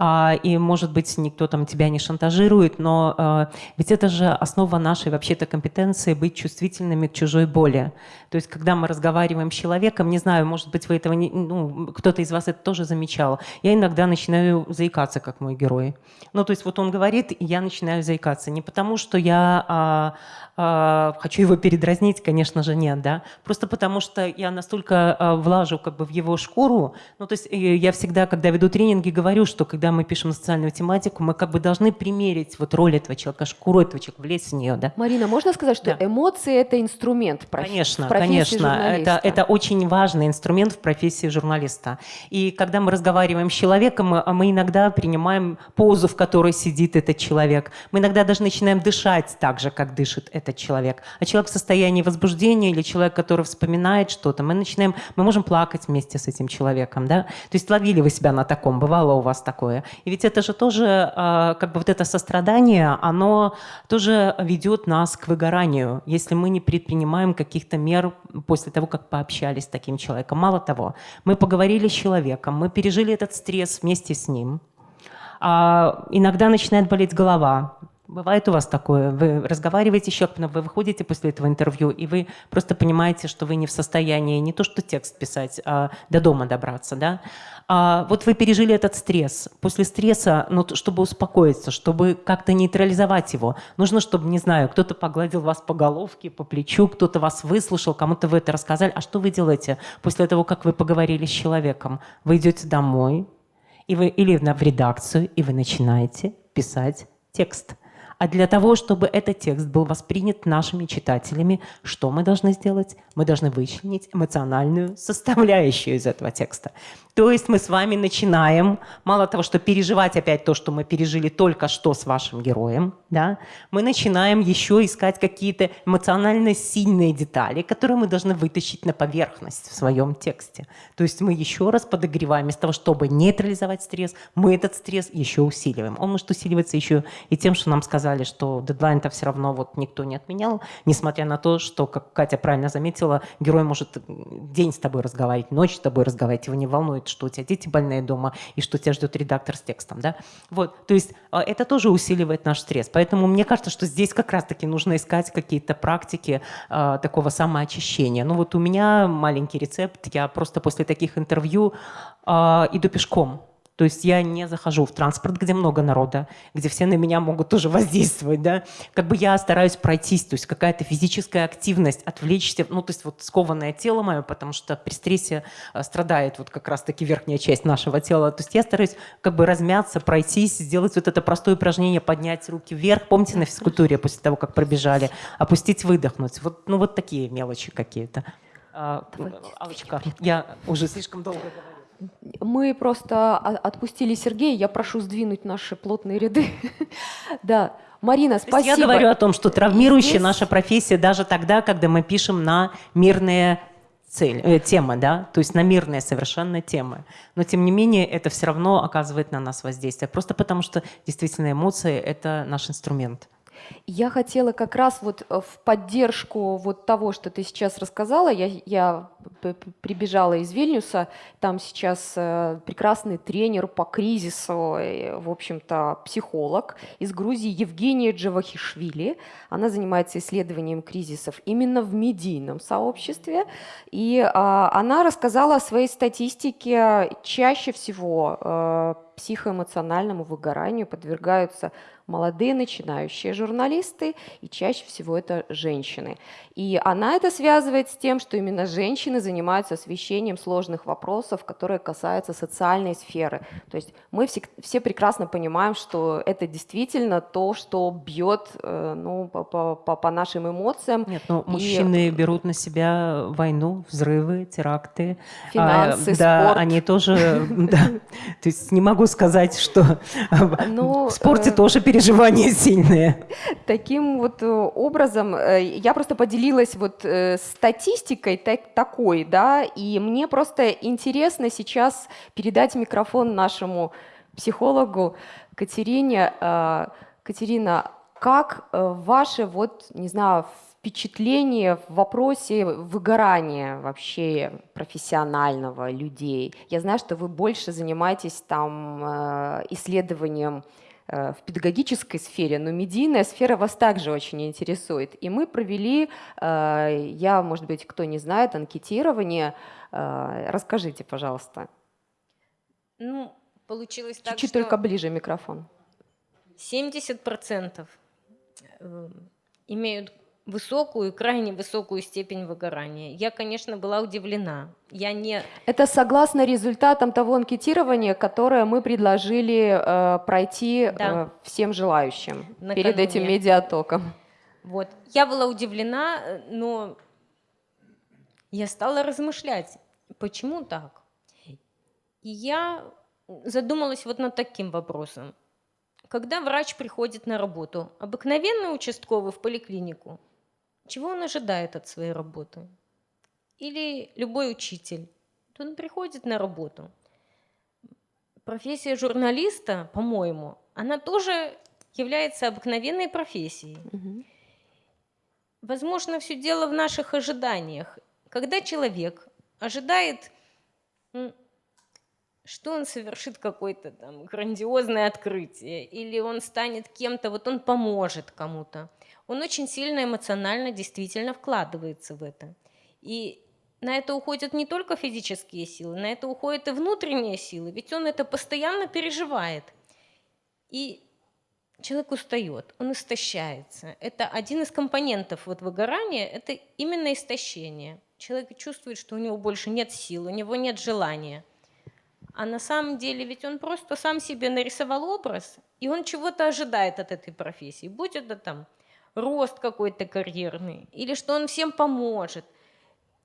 Speaker 8: А, и, может быть, никто там тебя не шантажирует, но э, ведь это же основа нашей вообще-то компетенции быть чувствительными к чужой боли. То есть, когда мы разговариваем с человеком, не знаю, может быть, вы этого не, ну, кто-то из вас это тоже замечал. Я иногда начинаю заикаться, как мой герой. Ну, то есть вот он говорит, и я начинаю заикаться. Не потому, что я а, а, хочу его передразнить, конечно же, нет, да. Просто потому, что я настолько а, влажу как бы в его шкуру. Ну, то есть я всегда, когда веду тренинги, говорю, что когда мы пишем социальную тематику, мы как бы должны примерить вот роль этого человека, шкуру этого человека, влезть в нее, да.
Speaker 1: Марина, можно сказать, что да. эмоции – это инструмент
Speaker 8: проф... конечно, профессии конечно. Это, это очень важный инструмент в профессии журналиста. И когда мы разговариваем с человеком, мы, мы иногда принимаем позу, в которой сидит этот человек. Мы иногда даже начинаем дышать так же, как дышит этот человек. А человек в состоянии возбуждения или человек, который вспоминает что-то, мы начинаем, мы можем плакать вместе с этим человеком, да? То есть ловили вы себя на таком, бывало у вас такое. И ведь это же тоже, а, как бы вот это сострадание, оно тоже ведет нас к выгоранию, если мы не предпринимаем каких-то мер после того, как пообщались с таким человеком. Мало того, мы поговорили с человеком, мы пережили этот стресс вместе с ним. А иногда начинает болеть голова. Бывает у вас такое? Вы разговариваете с человеком, вы выходите после этого интервью, и вы просто понимаете, что вы не в состоянии не то что текст писать, а до дома добраться. Да? А вот вы пережили этот стресс. После стресса, ну, чтобы успокоиться, чтобы как-то нейтрализовать его, нужно, чтобы, не знаю, кто-то погладил вас по головке, по плечу, кто-то вас выслушал, кому-то вы это рассказали. А что вы делаете после того, как вы поговорили с человеком? Вы идете домой, и вы, или в редакцию, и вы начинаете писать текст. А для того, чтобы этот текст был воспринят нашими читателями, что мы должны сделать? Мы должны вычленить эмоциональную составляющую из этого текста. То есть мы с вами начинаем, мало того, что переживать опять то, что мы пережили только что с вашим героем, да, мы начинаем еще искать какие-то эмоционально сильные детали, которые мы должны вытащить на поверхность в своем тексте. То есть мы еще раз подогреваем, вместо того, чтобы нейтрализовать стресс, мы этот стресс еще усиливаем. Он может усиливаться еще и тем, что нам сказали, что дедлайн-то все равно вот никто не отменял, несмотря на то, что, как Катя правильно заметила, герой может день с тобой разговаривать, ночь с тобой разговаривать, его не волнует, волнует, что у тебя дети больные дома и что тебя ждет редактор с текстом. Да? Вот, то есть а, это тоже усиливает наш стресс. Поэтому мне кажется, что здесь как раз-таки нужно искать какие-то практики э, такого самоочищения. Ну вот у меня маленький рецепт. Я просто после таких интервью э, иду пешком. То есть я не захожу в транспорт, где много народа, где все на меня могут тоже воздействовать, да. Как бы я стараюсь пройтись, то есть какая-то физическая активность, отвлечься, ну, то есть вот скованное тело мое, потому что при стрессе э, страдает вот как раз-таки верхняя часть нашего тела. То есть я стараюсь как бы размяться, пройтись, сделать вот это простое упражнение, поднять руки вверх. Помните на физкультуре после того, как пробежали? Опустить, выдохнуть. Вот, ну, вот такие мелочи какие-то. А, Алочка, я уже слишком долго говорю.
Speaker 1: Мы просто отпустили Сергея. Я прошу сдвинуть наши плотные ряды. Да. Марина, спасибо.
Speaker 8: Я говорю о том, что травмирующая наша профессия даже тогда, когда мы пишем на мирные цель, э, темы, да, то есть на мирные совершенно темы. Но тем не менее это все равно оказывает на нас воздействие, просто потому что действительно эмоции – это наш инструмент.
Speaker 1: Я хотела как раз вот э, в поддержку вот того, что ты сейчас рассказала, я, я прибежала из Вильнюса. Там сейчас э, прекрасный тренер по кризису, э, в общем-то, психолог из Грузии Евгения Джавахишвили. Она занимается исследованием кризисов именно в медийном сообществе. И а, она рассказала о своей статистике. Чаще всего психоэмоциональному выгоранию подвергаются молодые начинающие журналисты, и чаще всего это женщины. И она это связывает с тем, что именно женщины занимаются освещением сложных вопросов, которые касаются социальной сферы. То есть мы все, все прекрасно понимаем, что это действительно то, что бьет э, ну, по, по, по нашим эмоциям.
Speaker 8: Нет, но и... мужчины берут на себя войну, взрывы, теракты.
Speaker 1: Финансы, а,
Speaker 8: да,
Speaker 1: спорт.
Speaker 8: они тоже, да. То есть не могу сказать, что в спорте э, тоже переживания сильные.
Speaker 1: Таким вот э, образом, я просто поделилась поделилась вот э, статистикой так, такой, да, и мне просто интересно сейчас передать микрофон нашему психологу Катерине. Э, Катерина, как э, ваши вот, не знаю, впечатления в вопросе выгорания вообще профессионального людей? Я знаю, что вы больше занимаетесь там э, исследованием в педагогической сфере, но медийная сфера вас также очень интересует. И мы провели, э, я, может быть, кто не знает, анкетирование. Э, расскажите, пожалуйста.
Speaker 10: Ну, получилось так,
Speaker 1: Чуть-чуть только ближе микрофон.
Speaker 10: 70% имеют высокую, крайне высокую степень выгорания. Я, конечно, была удивлена. Я не...
Speaker 1: Это согласно результатам того анкетирования, которое мы предложили э, пройти да. э, всем желающим Накануне. перед этим медиатоком.
Speaker 10: Вот. Я была удивлена, но я стала размышлять, почему так. И я задумалась вот над таким вопросом. Когда врач приходит на работу, обыкновенный участковый в поликлинику – чего он ожидает от своей работы? Или любой учитель, то он приходит на работу. Профессия журналиста, по-моему, она тоже является обыкновенной профессией. Угу. Возможно, все дело в наших ожиданиях. Когда человек ожидает, что он совершит какое-то там грандиозное открытие, или он станет кем-то, вот он поможет кому-то, он очень сильно эмоционально действительно вкладывается в это. И на это уходят не только физические силы, на это уходят и внутренние силы, ведь он это постоянно переживает. И человек устает, он истощается. Это один из компонентов вот выгорания, это именно истощение. Человек чувствует, что у него больше нет сил, у него нет желания. А на самом деле ведь он просто сам себе нарисовал образ, и он чего-то ожидает от этой профессии. Будь это там рост какой-то карьерный, или что он всем поможет.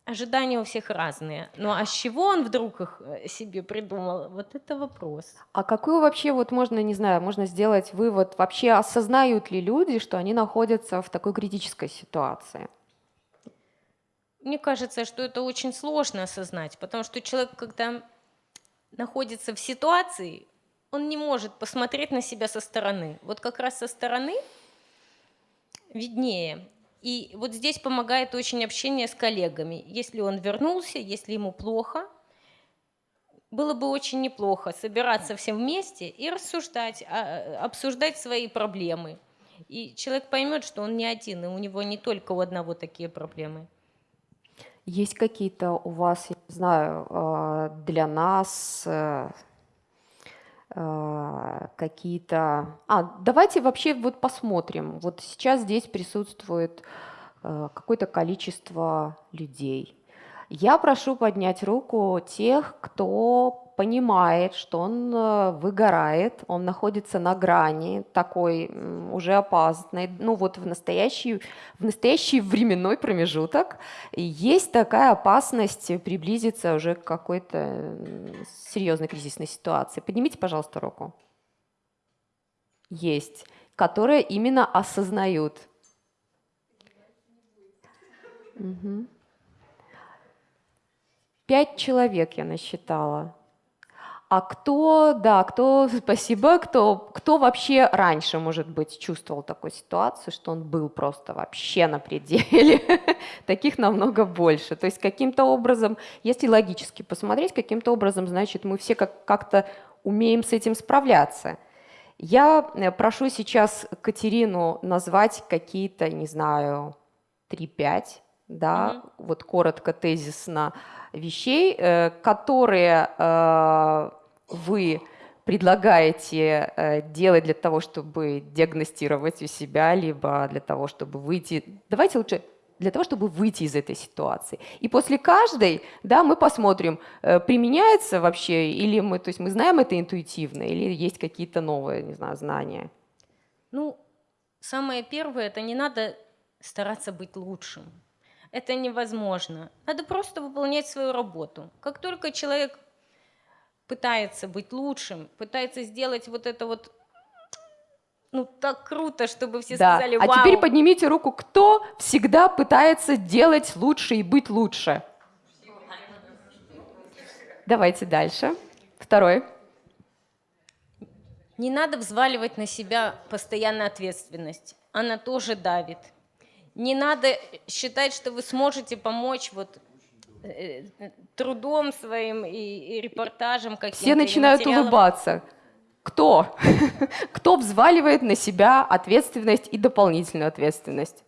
Speaker 10: Ожидания у всех разные. Ну а с чего он вдруг их э, себе придумал? Вот это вопрос.
Speaker 1: А какой вообще, вот можно, не знаю, можно сделать вывод, вообще осознают ли люди, что они находятся в такой критической ситуации?
Speaker 10: Мне кажется, что это очень сложно осознать, потому что человек, когда находится в ситуации, он не может посмотреть на себя со стороны. Вот как раз со стороны виднее. И вот здесь помогает очень общение с коллегами. Если он вернулся, если ему плохо, было бы очень неплохо собираться всем вместе и рассуждать, а, обсуждать свои проблемы. И человек поймет, что он не один, и у него не только у одного такие проблемы.
Speaker 1: Есть какие-то у вас, я не знаю, э, для нас э, э, какие-то... А, давайте вообще вот посмотрим. Вот сейчас здесь присутствует какое-то количество людей. Я прошу поднять руку тех, кто понимает, что он э, выгорает, он находится на грани такой уже опасной, ну вот в настоящий, в настоящий временной промежуток есть такая опасность приблизиться уже к какой-то серьезной кризисной ситуации. Поднимите, пожалуйста, руку. Есть, которые именно осознают. Угу. Пять человек я насчитала. А кто, да, кто, спасибо, кто, кто вообще раньше, может быть, чувствовал такую ситуацию, что он был просто вообще на пределе? Таких намного больше. То есть каким-то образом, если логически посмотреть, каким-то образом, значит, мы все как- как-то умеем с этим справляться. Я э, прошу сейчас Катерину назвать какие-то, не знаю, 3-5, да, mm-hmm. вот коротко, тезисно, вещей, э, которые э, вы предлагаете э, делать для того, чтобы диагностировать у себя, либо для того, чтобы выйти... Давайте лучше для того, чтобы выйти из этой ситуации. И после каждой, да, мы посмотрим, э, применяется вообще, или мы, то есть мы знаем это интуитивно, или есть какие-то новые, не знаю, знания.
Speaker 10: Ну, самое первое, это не надо стараться быть лучшим. Это невозможно. Надо просто выполнять свою работу. Как только человек пытается быть лучшим, пытается сделать вот это вот ну так круто, чтобы все да. сказали
Speaker 1: «Вау!». А теперь поднимите руку, кто всегда пытается делать лучше и быть лучше. Давайте дальше. Второй.
Speaker 10: Не надо взваливать на себя постоянно ответственность. Она тоже давит. Не надо считать, что вы сможете помочь вот трудом своим и, и репортажем каким-то.
Speaker 1: Все начинают улыбаться. Кто? Кто взваливает на себя ответственность и дополнительную ответственность?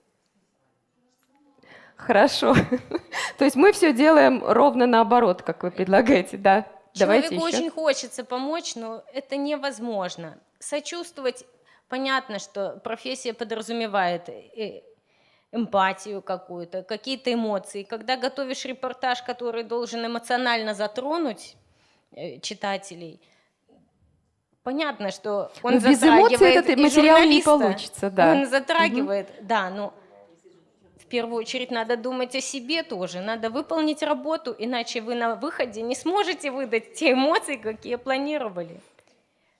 Speaker 1: Хорошо. То есть мы все делаем ровно наоборот, как вы предлагаете, да?
Speaker 10: Человеку Давайте очень хочется помочь, но это невозможно. Сочувствовать, понятно, что профессия подразумевает э, эмпатию какую-то, какие-то эмоции. Когда готовишь репортаж, который должен эмоционально затронуть э, читателей, понятно, что он но
Speaker 1: без
Speaker 10: затрагивает
Speaker 1: эмоций этот материал не получится, да.
Speaker 10: Он затрагивает, угу. да, но в первую очередь надо думать о себе тоже, надо выполнить работу, иначе вы на выходе не сможете выдать те эмоции, какие планировали.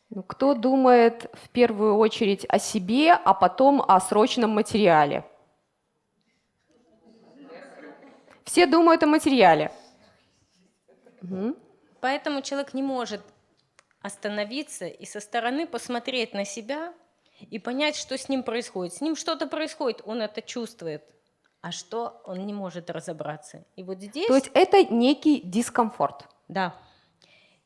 Speaker 1: Ну, кто думает в первую очередь о себе, а потом о срочном материале? Все думают о материале.
Speaker 10: Угу. Поэтому человек не может остановиться и со стороны посмотреть на себя и понять, что с ним происходит. С ним что-то происходит, он это чувствует, а что он не может разобраться. И вот здесь...
Speaker 1: То есть это некий дискомфорт.
Speaker 10: Да.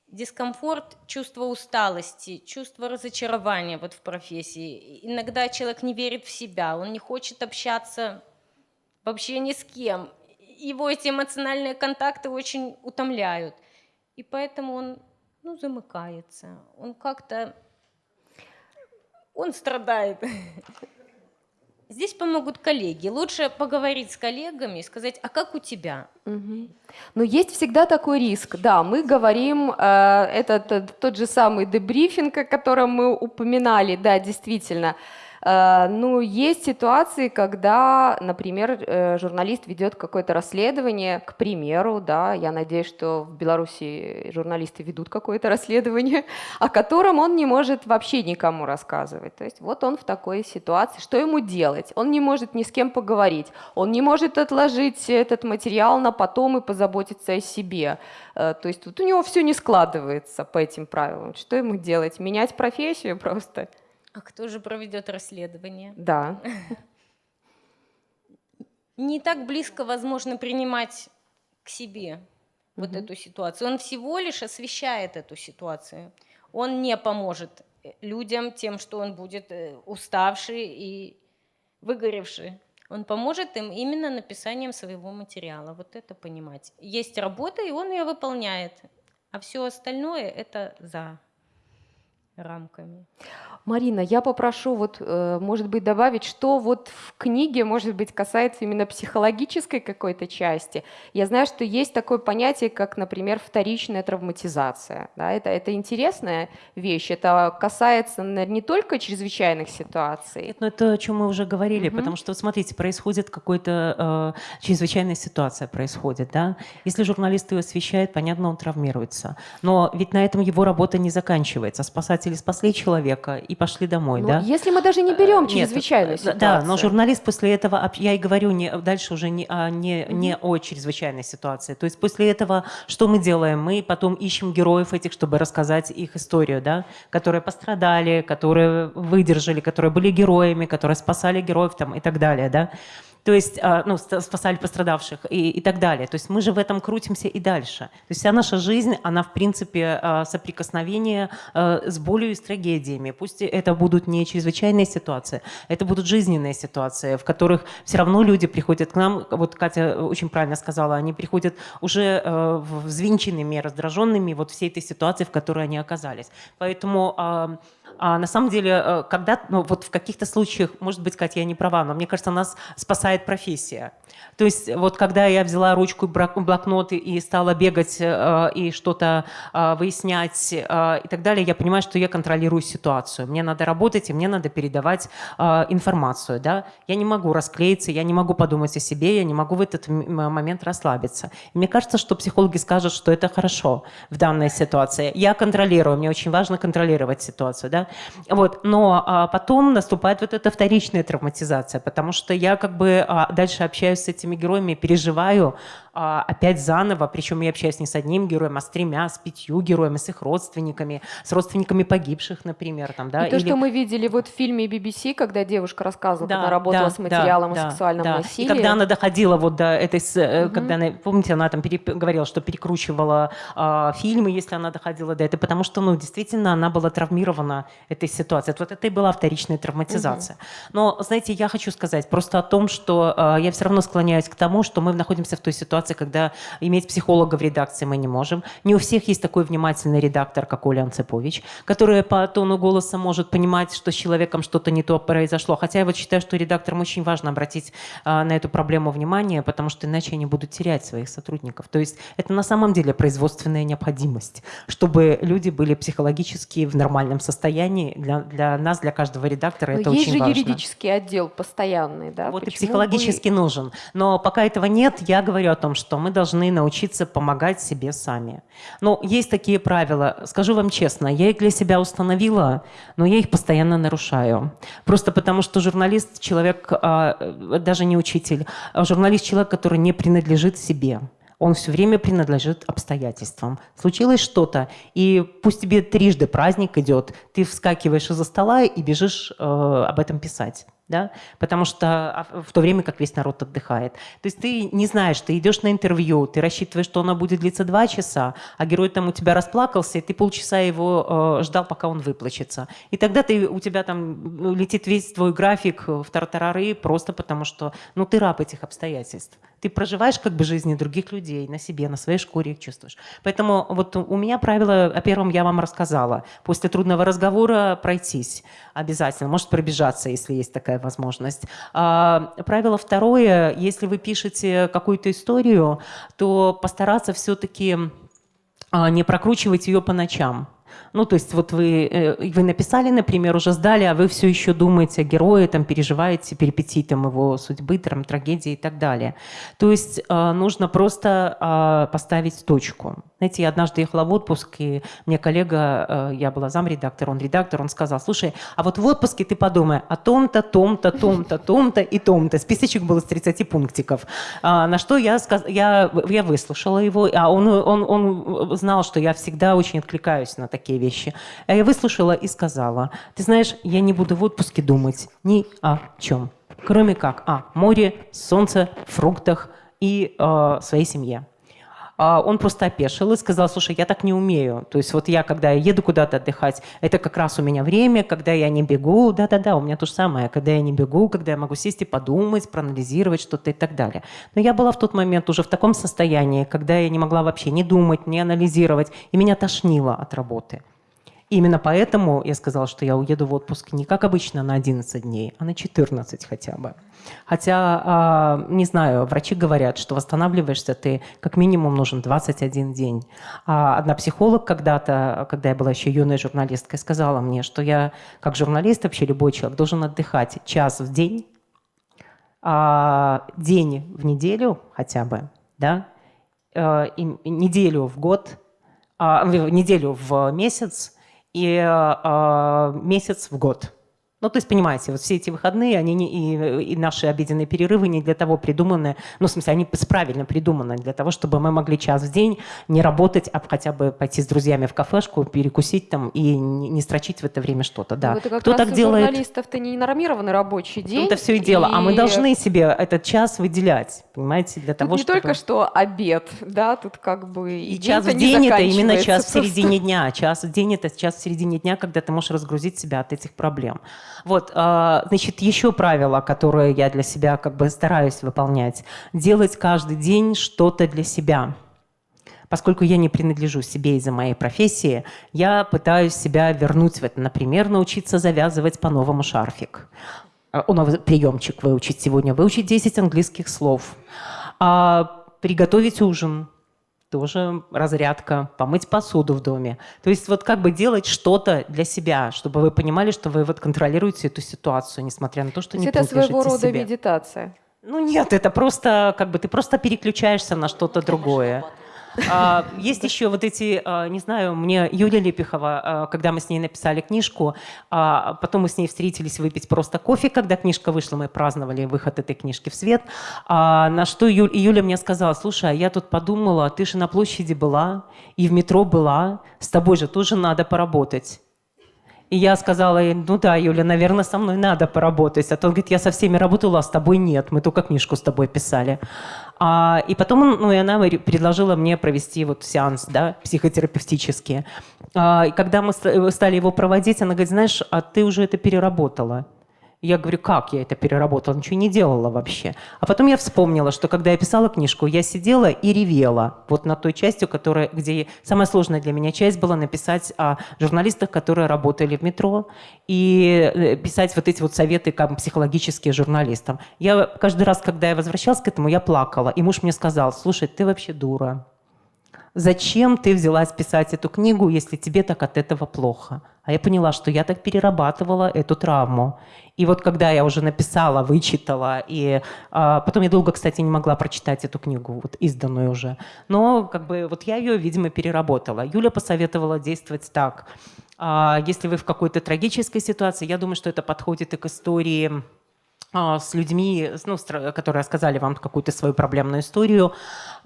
Speaker 10: Дискомфорт, чувство усталости, чувство разочарования вот в профессии. Иногда человек не верит в себя, он не хочет общаться вообще ни с кем его эти эмоциональные контакты очень утомляют. И поэтому он ну, замыкается, он как-то, он страдает. Здесь помогут коллеги. Лучше поговорить с коллегами и сказать, а как у тебя?
Speaker 1: Угу. Но есть всегда такой риск. Да, мы говорим, э, это тот, тот же самый дебрифинг, о котором мы упоминали, да, действительно. Э, ну, есть ситуации, когда, например, э, журналист ведет какое-то расследование, к примеру, да, я надеюсь, что в Беларуси журналисты ведут какое-то расследование, о котором он не может вообще никому рассказывать. То есть вот он в такой ситуации, что ему делать? Он не может ни с кем поговорить, он не может отложить этот материал на потом и позаботиться о себе. Э, то есть вот у него все не складывается по этим правилам. Что ему делать? Менять профессию просто?
Speaker 10: А кто же проведет расследование?
Speaker 1: Да.
Speaker 10: Не так близко, возможно, принимать к себе вот угу. эту ситуацию. Он всего лишь освещает эту ситуацию. Он не поможет э, людям тем, что он будет э, уставший и выгоревший. Он поможет им именно написанием своего материала. Вот это понимать. Есть работа, и он ее выполняет. А все остальное это за рамками.
Speaker 1: Марина, я попрошу, вот, э, может быть, добавить, что вот в книге, может быть, касается именно психологической какой-то части. Я знаю, что есть такое понятие, как, например, вторичная травматизация. Да? Это, это интересная вещь. Это касается не только чрезвычайных ситуаций.
Speaker 8: Нет, но это о чем мы уже говорили, угу. потому что, смотрите, происходит какая-то э, чрезвычайная ситуация происходит. Да? Если журналист ее освещает, понятно, он травмируется. Но ведь на этом его работа не заканчивается. Спасать спасатели спасли человека и пошли домой,
Speaker 1: ну,
Speaker 8: да?
Speaker 1: Если мы даже не берем чрезвычайную Нет, ситуацию.
Speaker 8: Да, но журналист после этого, я и говорю не, дальше уже не, а, не, не о чрезвычайной ситуации. То есть после этого что мы делаем? Мы потом ищем героев этих, чтобы рассказать их историю, да, которые пострадали, которые выдержали, которые были героями, которые спасали героев там, и так далее, да то есть, а, ну, спасали пострадавших и, и так далее. То есть мы же в этом крутимся и дальше. То есть вся наша жизнь, она, в принципе, а, соприкосновение а, с болью и с трагедиями. Пусть это будут не чрезвычайные ситуации, это будут жизненные ситуации, в которых все равно люди приходят к нам, вот Катя очень правильно сказала, они приходят уже взвинченными, раздраженными вот всей этой ситуации, в которой они оказались. Поэтому а на самом деле, э, когда, ну, вот в каких-то случаях, может быть, Катя, я не права, но мне кажется, нас спасает профессия. То есть вот когда я взяла ручку и блокнот и стала бегать э, и что-то э, выяснять э, и так далее, я понимаю, что я контролирую ситуацию. Мне надо работать, и мне надо передавать э, информацию. Да? Я не могу расклеиться, я не могу подумать о себе, я не могу в этот момент расслабиться. И мне кажется, что психологи скажут, что это хорошо в данной ситуации. Я контролирую, мне очень важно контролировать ситуацию. Да? Вот. Но а, потом наступает вот эта вторичная травматизация, потому что я как бы а, дальше общаюсь с этими героями, переживаю опять заново, причем я общаюсь не с одним героем, а с тремя, с пятью героями, с их родственниками, с родственниками погибших, например. Там, да,
Speaker 1: и то, Или... что мы видели вот в фильме BBC, когда девушка рассказывала, да, когда работала да, с материалом да, о сексуальном да. насилии.
Speaker 8: И когда она доходила вот до этой, угу. когда она, помните, она там пере, говорила, что перекручивала э, фильмы, если она доходила до этого, потому что, ну, действительно, она была травмирована этой ситуацией. Вот это и была вторичная травматизация. Угу. Но, знаете, я хочу сказать просто о том, что э, я все равно склоняюсь к тому, что мы находимся в той ситуации, ситуация, когда иметь психолога в редакции мы не можем. Не у всех есть такой внимательный редактор, как Оля Анцепович, который по тону голоса может понимать, что с человеком что-то не то произошло. Хотя я вот считаю, что редакторам очень важно обратить а, на эту проблему внимание, потому что иначе они будут терять своих сотрудников. То есть это на самом деле производственная необходимость, чтобы люди были психологически в нормальном состоянии. Для, для нас, для каждого редактора Но это
Speaker 1: есть
Speaker 8: очень важно.
Speaker 1: Есть же юридический отдел постоянный, да?
Speaker 8: Вот Почему и психологически вы... нужен. Но пока этого нет, я говорю о том, что мы должны научиться помогать себе сами. Но есть такие правила. Скажу вам честно, я их для себя установила, но я их постоянно нарушаю. Просто потому, что журналист – человек, а, даже не учитель, а журналист – человек, который не принадлежит себе. Он все время принадлежит обстоятельствам. Случилось что-то, и пусть тебе трижды праздник идет, ты вскакиваешь из-за стола и бежишь э, об этом писать да? потому что а, в то время как весь народ отдыхает. То есть ты не знаешь, ты идешь на интервью, ты рассчитываешь, что оно будет длиться два часа, а герой там у тебя расплакался, и ты полчаса его э, ждал, пока он выплачется. И тогда ты, у тебя там ну, летит весь твой график в тартарары просто потому, что ну, ты раб этих обстоятельств. Ты проживаешь как бы жизни других людей на себе, на своей шкуре их чувствуешь. Поэтому вот у меня правило, о первом я вам рассказала. После трудного разговора пройтись обязательно, может пробежаться, если есть такая возможность. А, правило второе, если вы пишете какую-то историю, то постараться все-таки а, не прокручивать ее по ночам. Ну, то есть вот вы, э, вы написали, например, уже сдали, а вы все еще думаете о герое, там, переживаете перипетии там, его судьбы, там, трагедии и так далее. То есть э, нужно просто э, поставить точку. Знаете, я однажды ехала в отпуск, и мне коллега, я была замредактор, он редактор, он сказал, слушай, а вот в отпуске ты подумай о том-то, том-то, том-то, том-то и том-то. Списочек был из 30 пунктиков. А, на что я, сказ... я, я выслушала его, а он, он, он знал, что я всегда очень откликаюсь на такие вещи. А я выслушала и сказала, ты знаешь, я не буду в отпуске думать ни о чем, кроме как о море, солнце, фруктах и э, своей семье. А он просто опешил и сказал, слушай, я так не умею. То есть вот я, когда я еду куда-то отдыхать, это как раз у меня время, когда я не бегу, да-да-да, у меня то же самое, когда я не бегу, когда я могу сесть и подумать, проанализировать что-то и так далее. Но я была в тот момент уже в таком состоянии, когда я не могла вообще не думать, не анализировать, и меня тошнило от работы. Именно поэтому я сказала, что я уеду в отпуск не как обычно на 11 дней, а на 14 хотя бы. Хотя, а, не знаю, врачи говорят, что восстанавливаешься ты как минимум нужен 21 день. А одна психолог когда-то, когда я была еще юной журналисткой, сказала мне, что я как журналист, вообще любой человек, должен отдыхать час в день, а, день в неделю хотя бы, да, э, неделю в год, неделю в месяц, и э, месяц в год. Ну, то есть, понимаете, вот все эти выходные, они не, и, и наши обеденные перерывы не для того придуманы, ну, в смысле, они правильно придуманы, для того, чтобы мы могли час в день не работать, а хотя бы пойти с друзьями в кафешку, перекусить там и не, не строчить в это время что-то, да.
Speaker 1: Ну, это как
Speaker 8: Кто
Speaker 1: раз
Speaker 8: так
Speaker 1: у
Speaker 8: делает?
Speaker 1: журналистов-то не нормированный рабочий день.
Speaker 8: Это все и дело. А мы
Speaker 1: и
Speaker 8: должны себе этот час выделять, понимаете, для
Speaker 1: Тут
Speaker 8: того,
Speaker 1: не
Speaker 8: чтобы...
Speaker 1: только что обед, да, тут как бы и,
Speaker 8: И час в
Speaker 1: не
Speaker 8: день это именно час в середине дня. Час в день это час в середине дня, когда ты можешь разгрузить себя от этих проблем. Вот, а, значит, еще правило, которое я для себя как бы стараюсь выполнять. Делать каждый день что-то для себя. Поскольку я не принадлежу себе из-за моей профессии, я пытаюсь себя вернуть в это. Например, научиться завязывать по-новому шарфик. А, о, новый приемчик выучить сегодня. Выучить 10 английских слов. А, приготовить ужин тоже разрядка, помыть посуду в доме. То есть вот как бы делать что-то для себя, чтобы вы понимали, что вы вот контролируете эту ситуацию, несмотря на то, что
Speaker 1: То
Speaker 8: не
Speaker 1: это своего рода
Speaker 8: себе.
Speaker 1: медитация.
Speaker 8: Ну нет, это просто как бы ты просто переключаешься на что-то другое. А, Есть еще вот эти, а, не знаю, мне Юлия Лепихова, а, когда мы с ней написали книжку, а, потом мы с ней встретились выпить просто кофе, когда книжка вышла, мы праздновали выход этой книжки в свет, А, на что Ю- и Юля мне сказала, слушай, а я тут подумала, ты же на площади была и в метро была, с тобой же тоже надо поработать. И я сказала ей, ну да, Юля, наверное, со мной надо поработать. А то он говорит, я со всеми работала, а с тобой нет. Мы только книжку с тобой писали. А, и потом, ну, и она ре- предложила мне провести вот сеанс, да, психотерапевтический. А, и когда мы ста- стали его проводить, она говорит, знаешь, а ты уже это переработала. Я говорю, как я это переработала? Ничего не делала вообще. А потом я вспомнила, что когда я писала книжку, я сидела и ревела. Вот на той части, которая, где самая сложная для меня часть была написать о журналистах, которые работали в метро, и э, писать вот эти вот советы как психологические журналистам. Я каждый раз, когда я возвращалась к этому, я плакала. И муж мне сказал, слушай, ты вообще дура. Зачем ты взялась писать эту книгу, если тебе так от этого плохо? А я поняла, что я так перерабатывала эту травму. И вот когда я уже написала, вычитала, и а, потом я долго, кстати, не могла прочитать эту книгу, вот изданную уже. Но как бы вот я ее, видимо, переработала. Юля посоветовала действовать так. А, если вы в какой-то трагической ситуации, я думаю, что это подходит и к истории с людьми, ну, которые рассказали вам какую-то свою проблемную историю,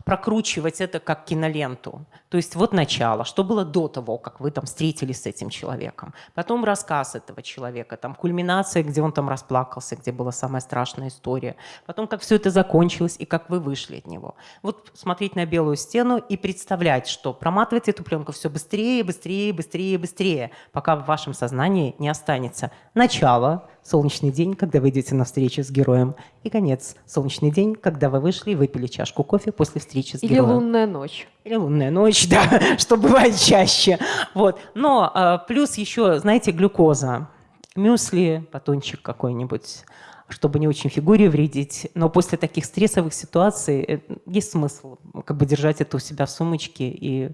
Speaker 8: прокручивать это как киноленту. То есть вот начало, что было до того, как вы там встретились с этим человеком. Потом рассказ этого человека, там кульминация, где он там расплакался, где была самая страшная история. Потом, как все это закончилось и как вы вышли от него. Вот смотреть на белую стену и представлять, что проматывать эту пленку все быстрее, быстрее, быстрее, быстрее, пока в вашем сознании не останется начало, солнечный день, когда вы идете на встречу с героем, и конец, солнечный день, когда вы вышли и выпили чашку кофе после встречи с
Speaker 1: Или
Speaker 8: героем.
Speaker 1: лунная ночь.
Speaker 8: Или лунная ночь, да, что бывает чаще. Вот. Но а, плюс еще, знаете, глюкоза. Мюсли, батончик какой-нибудь, чтобы не очень фигуре вредить. Но после таких стрессовых ситуаций э, есть смысл как бы держать это у себя в сумочке и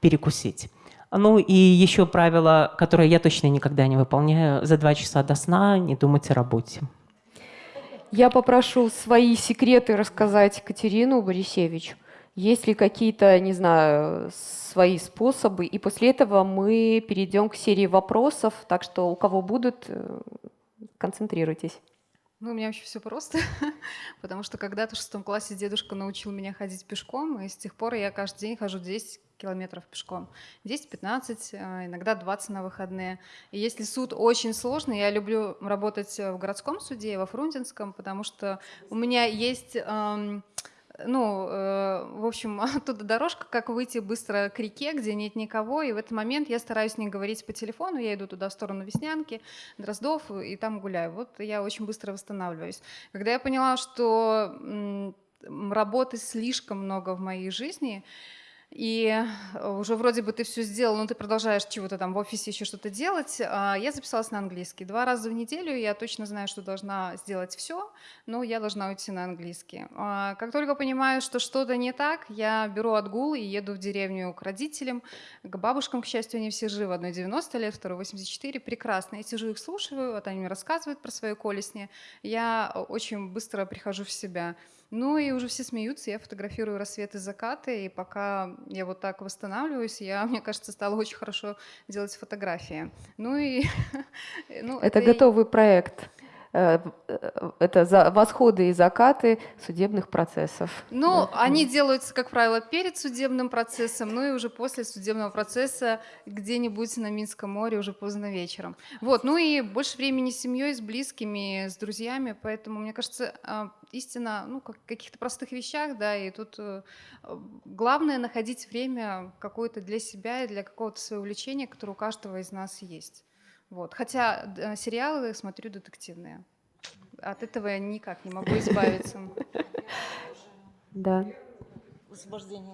Speaker 8: перекусить. Ну и еще правило, которое я точно никогда не выполняю, за два часа до сна не думать о работе.
Speaker 1: Я попрошу свои секреты рассказать Катерину Борисевич. Есть ли какие-то, не знаю, свои способы? И после этого мы перейдем к серии вопросов. Так что у кого будут, э, концентрируйтесь.
Speaker 9: Ну, у меня вообще все просто, потому что когда-то в шестом классе дедушка научил меня ходить пешком, и с тех пор я каждый день хожу 10 километров пешком. 10-15, а, иногда 20 на выходные. И если суд очень сложный, я люблю работать в городском суде, во Фрунзенском, потому что у меня есть... эм, ну, э, в общем, оттуда дорожка, как выйти быстро к реке, где нет никого, и в этот момент я стараюсь не говорить по телефону, я иду туда в сторону Веснянки, Дроздов, и там гуляю. Вот я очень быстро восстанавливаюсь. Когда я поняла, что работы слишком много в моей жизни, и уже вроде бы ты все сделал, но ты продолжаешь чего-то там в офисе еще что-то делать. а, Я записалась на английский. Два раза в неделю я точно знаю, что должна сделать все, но я должна уйти на английский. А, Как только понимаю, что что-то не так, я беру отгул и еду в деревню к родителям, к бабушкам, к счастью, они все живы. Одной 90 лет, второй 84. Прекрасно. Я сижу их слушаю, вот они мне рассказывают про свои колесни. Я очень быстро прихожу в себя. Ну и уже все смеются, я фотографирую рассветы, закаты, и пока я вот так восстанавливаюсь, я, мне кажется, стала очень хорошо делать фотографии. Ну и...
Speaker 1: ну, это, это готовый и... проект. Э, э, это за восходы и закаты судебных процессов.
Speaker 9: Ну, да. они делаются, как правило, перед судебным процессом, ну и уже после судебного процесса где-нибудь на Минском море уже поздно вечером. Вот, ну и больше времени с семьей, с близкими, с друзьями, поэтому, мне кажется, а, истина ну, как каких-то простых вещах, да, и тут э, главное находить время какое-то для себя и для какого-то своего увлечения, которое у каждого из нас есть. Вот. Хотя э, сериалы смотрю детективные. От этого я никак не могу избавиться.
Speaker 1: Да.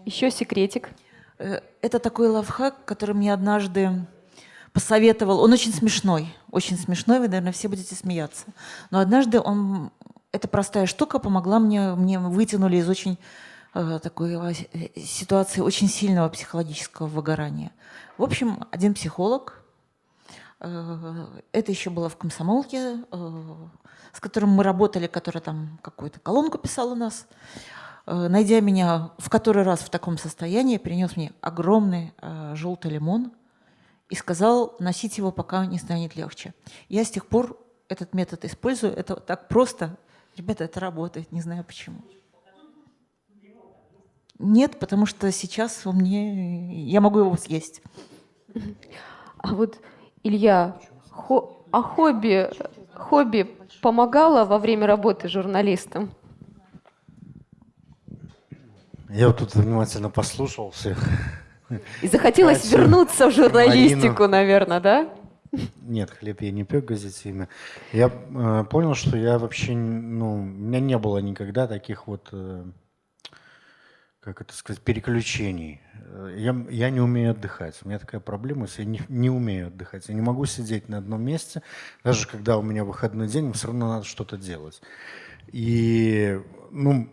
Speaker 1: Еще секретик.
Speaker 2: Э, это такой лавхак, который мне однажды посоветовал. Он очень смешной, очень смешной, вы, наверное, все будете смеяться. Но однажды он, эта простая штука помогла мне, мне вытянули из очень э, такой э, ситуации очень сильного психологического выгорания. В общем, один психолог это еще было в комсомолке, э, с которым мы работали, которая там какую-то колонку писала у нас. Э, найдя меня в который раз в таком состоянии, принес мне огромный желтый лимон и сказал носить его, пока не станет легче. Я с тех пор этот метод использую. Это так просто. Ребята, это работает, не знаю почему. Нет, потому что сейчас у меня я могу его съесть.
Speaker 1: А вот Илья, хо, а хобби, хобби помогало во время работы журналистом?
Speaker 6: Я вот тут внимательно послушал всех.
Speaker 1: И захотелось Катю, вернуться в журналистику, Марину. наверное, да?
Speaker 6: Нет, хлеб я не пек газетами. Я э, понял, что я вообще, ну, у меня не было никогда таких вот э, как это сказать, переключений. Э, я, я не умею отдыхать. У меня такая проблема, я не, не умею отдыхать. Я не могу сидеть на одном месте, даже когда у меня выходной день, все равно надо что-то делать. И, ну,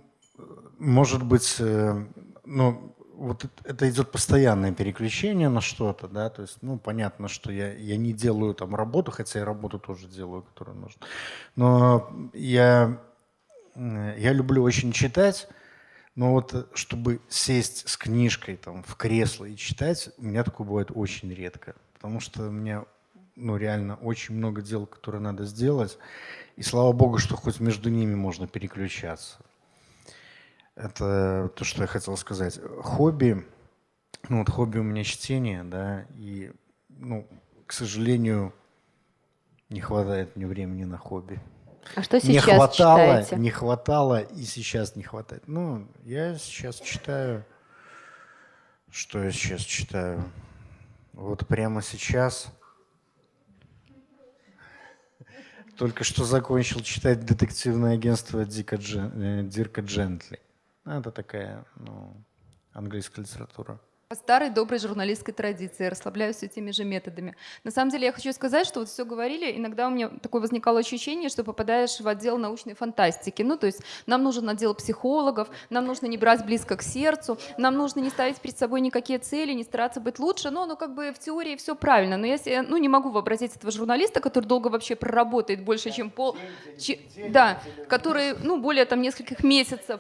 Speaker 6: может быть, э, ну, вот это идет постоянное переключение на что-то, да, то есть, ну, понятно, что я, я не делаю там работу, хотя я работу тоже делаю, которую нужно. Но я, я люблю очень читать, но вот э, чтобы сесть с книжкой там, в кресло и читать, у меня такое бывает очень редко. Потому что у меня ну, реально очень много дел, которые надо сделать. И слава богу, что хоть между ними можно переключаться. Это то, что я хотел сказать. Хобби, ну вот хобби у меня чтение, да, и, ну, к сожалению, не хватает мне времени на хобби.
Speaker 1: А что сейчас
Speaker 6: не хватало,
Speaker 1: читаете?
Speaker 6: Не хватало и сейчас не хватает. Ну, я сейчас читаю... Что я сейчас читаю? Вот прямо сейчас... Только что закончил читать детективное агентство Дика Джен... Э, Дирка Джентли. Это такая ну, английская литература.
Speaker 4: По старой доброй журналистской традиции, расслабляюсь этими же методами. На самом деле я хочу сказать, что вот все говорили, иногда у меня такое возникало ощущение, что попадаешь в отдел научной фантастики. Ну, то есть нам нужен отдел психологов, нам нужно не брать близко к сердцу, нам нужно не ставить перед собой никакие цели, не стараться быть лучше. Но, ну, как бы в теории все правильно. Но я ну, не могу вообразить этого журналиста, который долго вообще проработает больше, чем пол... Че, да, который, ну, более там нескольких месяцев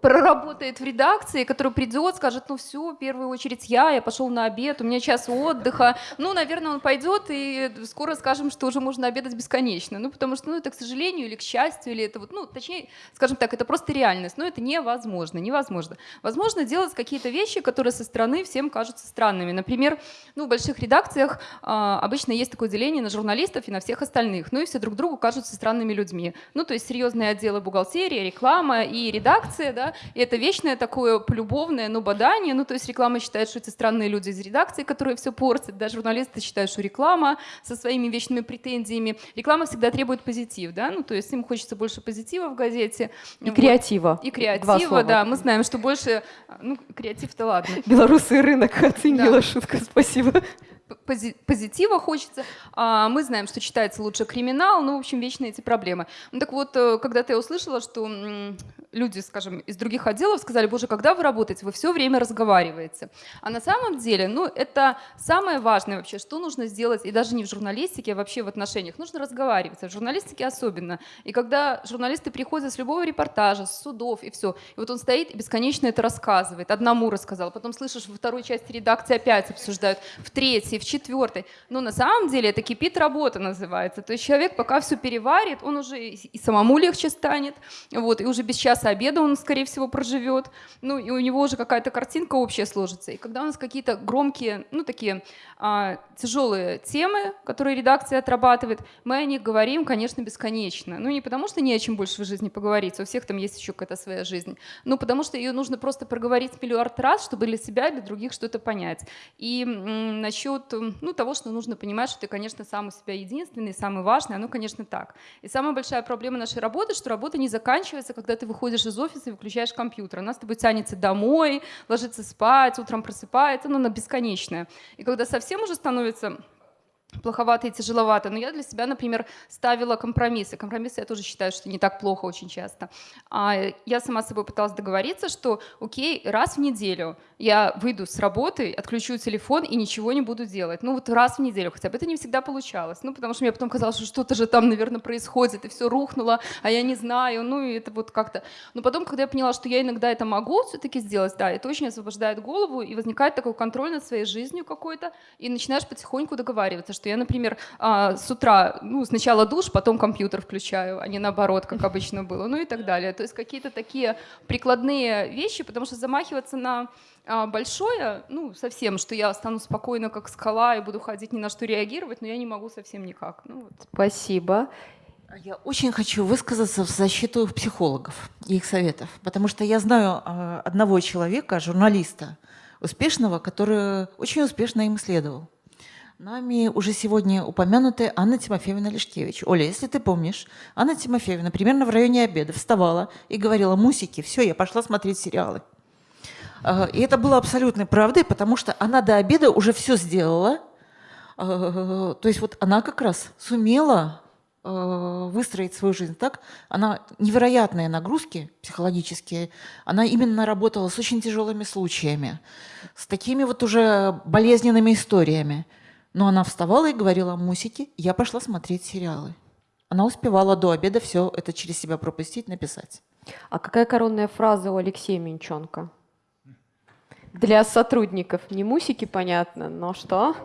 Speaker 4: проработает в редакции, который придет, скажет, ну все, в первую очередь я, я пошел на обед, у меня час отдыха. Ну, наверное, он пойдет, и скоро скажем, что уже можно обедать бесконечно. Ну, потому что, ну, это, к сожалению, или к счастью, или это вот, ну, точнее, скажем так, это просто реальность, но это невозможно, невозможно. Возможно делать какие-то вещи, которые со стороны всем кажутся странными. Например, ну, в больших редакциях а, обычно есть такое деление на журналистов и на всех остальных, ну, и все друг другу кажутся странными людьми. Ну, то есть серьезные отделы бухгалтерии, реклама и редакция, да, и это вечное такое полюбовное, ну, бадание, ну, то есть реклама считает, что это странные люди из редакции, которые все портят, да, журналисты считают, что реклама со своими вечными претензиями. Реклама всегда требует позитив, да, ну, то есть им хочется больше позитива в газете.
Speaker 1: И вот. креатива.
Speaker 4: И креатива, да, мы знаем, что больше, ну, креатив-то ладно.
Speaker 1: Белорусский рынок оценила да. шутка, спасибо
Speaker 4: позитива хочется. А мы знаем, что читается лучше криминал, ну, в общем, вечные эти проблемы. Ну, так вот, э, когда ты услышала, что люди, скажем, из других отделов сказали, боже, когда вы работаете, вы все время разговариваете. А на самом деле, ну, это самое важное вообще, что нужно сделать, и даже не в журналистике, а вообще в отношениях, нужно разговаривать, а в журналистике особенно. И когда журналисты приходят с любого репортажа, с судов и все, и вот он стоит и бесконечно это рассказывает, одному рассказал, потом слышишь, во второй части редакции опять обсуждают, в третьей, в четвертой. Но на самом деле это кипит работа называется. То есть человек пока все переварит, он уже и самому легче станет, вот, и уже без часа обеда он, скорее всего, проживет, ну, и у него уже какая-то картинка общая сложится. И когда у нас какие-то громкие, ну, такие а, тяжелые темы, которые редакция отрабатывает, мы о них говорим, конечно, бесконечно. Ну, не потому что не о чем больше в жизни поговорить, у всех там есть еще какая-то своя жизнь, но потому что ее нужно просто проговорить миллиард раз, чтобы для себя для других что-то понять. И насчет ну, того, что нужно понимать, что ты, конечно, сам у себя единственный, самый важный, оно, конечно, так. И самая большая проблема нашей работы, что работа не заканчивается, когда ты выходишь из офиса и выключаешь компьютер. Она с тобой тянется домой, ложится спать, утром просыпается, ну, она бесконечная. И когда совсем уже становится плоховато и тяжеловато. Но я для себя, например, ставила компромиссы. Компромиссы я тоже считаю, что не так плохо очень часто. А я сама с собой пыталась договориться, что окей, раз в неделю я выйду с работы, отключу телефон и ничего не буду делать. Ну вот раз в неделю хотя бы. Это не всегда получалось. Ну потому что мне потом казалось, что что-то же там, наверное, происходит, и все рухнуло, а я не знаю. Ну и это вот как-то... Но потом, когда я поняла, что я иногда это могу все-таки сделать, да, это очень освобождает голову, и возникает такой контроль над своей жизнью какой-то, и начинаешь потихоньку договариваться, что я, например, а, с утра, ну, сначала душ, потом компьютер включаю, а не наоборот, как обычно было, ну и так далее. То есть какие-то такие прикладные вещи, потому что замахиваться на а, большое, ну, совсем, что я стану спокойно, как скала, и буду ходить ни на что реагировать, но я не могу совсем никак. Ну, вот.
Speaker 1: Спасибо.
Speaker 2: Я очень хочу высказаться в защиту психологов и их советов, потому что я знаю а, одного человека, журналиста, успешного, который очень успешно им исследовал. Нами уже сегодня упомянутая Анна Тимофеевна Лешкевич. Оля, если ты помнишь, Анна Тимофеевна примерно в районе обеда вставала и говорила, мусики, все, я пошла смотреть сериалы. А, и это было абсолютной правдой, потому что она до обеда уже все сделала. А, то есть вот она как раз сумела а, выстроить свою жизнь так, она невероятные нагрузки психологические, она именно работала с очень тяжелыми случаями, с такими вот уже болезненными историями. Но она вставала и говорила, Мусики, я пошла смотреть сериалы. Она успевала до обеда все это через себя пропустить, написать.
Speaker 1: А какая коронная фраза у Алексея Минченко? Для сотрудников. Не мусики, понятно, но что?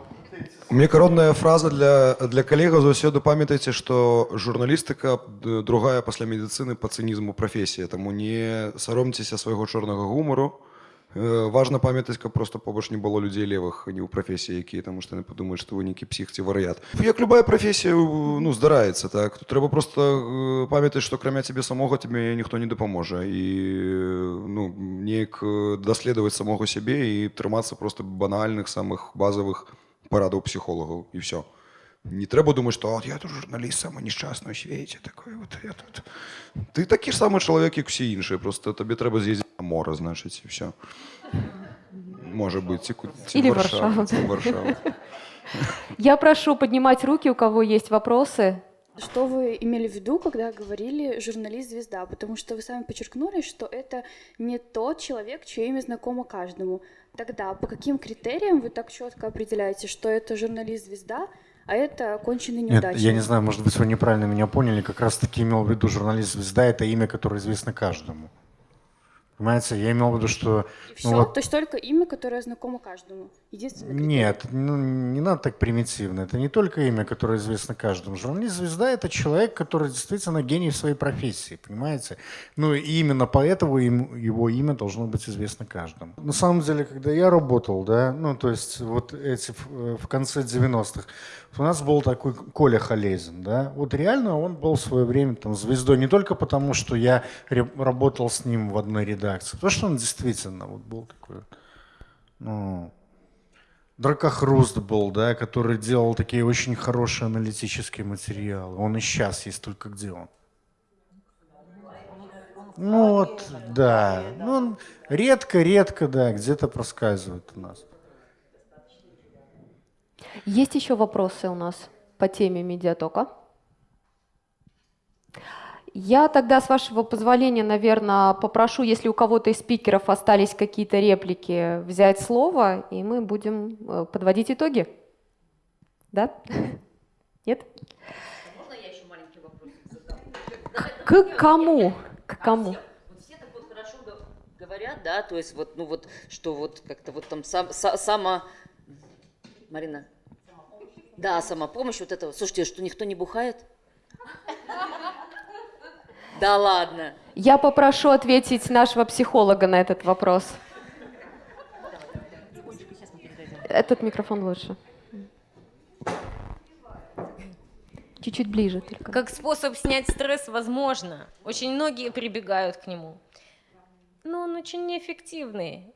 Speaker 5: У меня коронная фраза для, для калегаў заўсёды памятайце што журналістыка другая пасля медицины по цынізму прафесія таму не саромцеся свайго чорнага гумару Э, важна памятаць каб просто побач не было людзей левых не ў прафесіі якія таму што яны падумаюць што вы нейкі псіх ці варыят як любая прафесія ну здараецца так тут трэба просто э, памятаць што крамя цябе самога тебе ніхто не дапаможа і ну неяк э, даследаваць самога сябе і трымацца просто банальных самых базавых парадаў псіхолагаў і все не трэба думаць што я тут журналіст самы несчастны ў свеце такой вот я тут ты такі ж самы чалавек як усе іншыя просто табе трэба з'ездзіць мора, значит, и все. Может быть, ці, ці
Speaker 1: Или Варшава.
Speaker 5: Варшава.
Speaker 1: Я прошу поднимать руки, у кого есть вопросы.
Speaker 11: Что вы имели в виду, когда говорили «журналист-звезда»? Потому что вы сами подчеркнули, что это не тот человек, чье имя знакомо каждому. Тогда по каким критериям вы так четко определяете, что это журналист-звезда, а это конченый неудачник?
Speaker 6: Нет, я не знаю, может быть, вы неправильно меня поняли. Как раз-таки имел в виду журналист-звезда – это имя, которое известно каждому. Понимаете, я имел в виду, что...
Speaker 11: И ну, Вот... То есть только имя, которое знакомо каждому? Единственное
Speaker 6: Нет, ну, не надо так примитивно. Это не только имя, которое известно каждому. Журналист-звезда – это человек, который действительно гений в своей профессии, понимаете? Ну и именно поэтому его имя должно быть известно каждому. На самом деле, когда я работал, да, ну то есть вот эти в конце 90-х, у нас был такой Коля Халезин, да, вот реально он был в свое время там звездой не только потому, что я работал с ним в одной редакции, потому что он действительно вот был такой, ну, Дракохруст был, да, который делал такие очень хорошие аналитические материалы. Он и сейчас есть, только где он? Ну вот, да. Ну, редко-редко, да, где-то проскальзывает у нас.
Speaker 1: Есть еще вопросы у нас по теме медиатока? Я тогда, с вашего позволения, наверное, попрошу, если у кого-то из спикеров остались какие-то реплики, взять слово, и мы будем э, подводить итоги. Да? Нет?
Speaker 12: Можно я еще маленький вопрос задам?
Speaker 1: К кому? К кому?
Speaker 12: все так вот хорошо говорят, да, то есть вот, ну вот, что вот как-то вот там сам, сама... Марина? Да, самопомощь, вот это. Слушайте, что никто не бухает? Да ладно.
Speaker 1: Я попрошу ответить нашего психолога на этот вопрос. Этот микрофон лучше. Чуть-чуть ближе только.
Speaker 10: Как способ снять стресс возможно. Очень многие прибегают к нему. Но он очень неэффективный.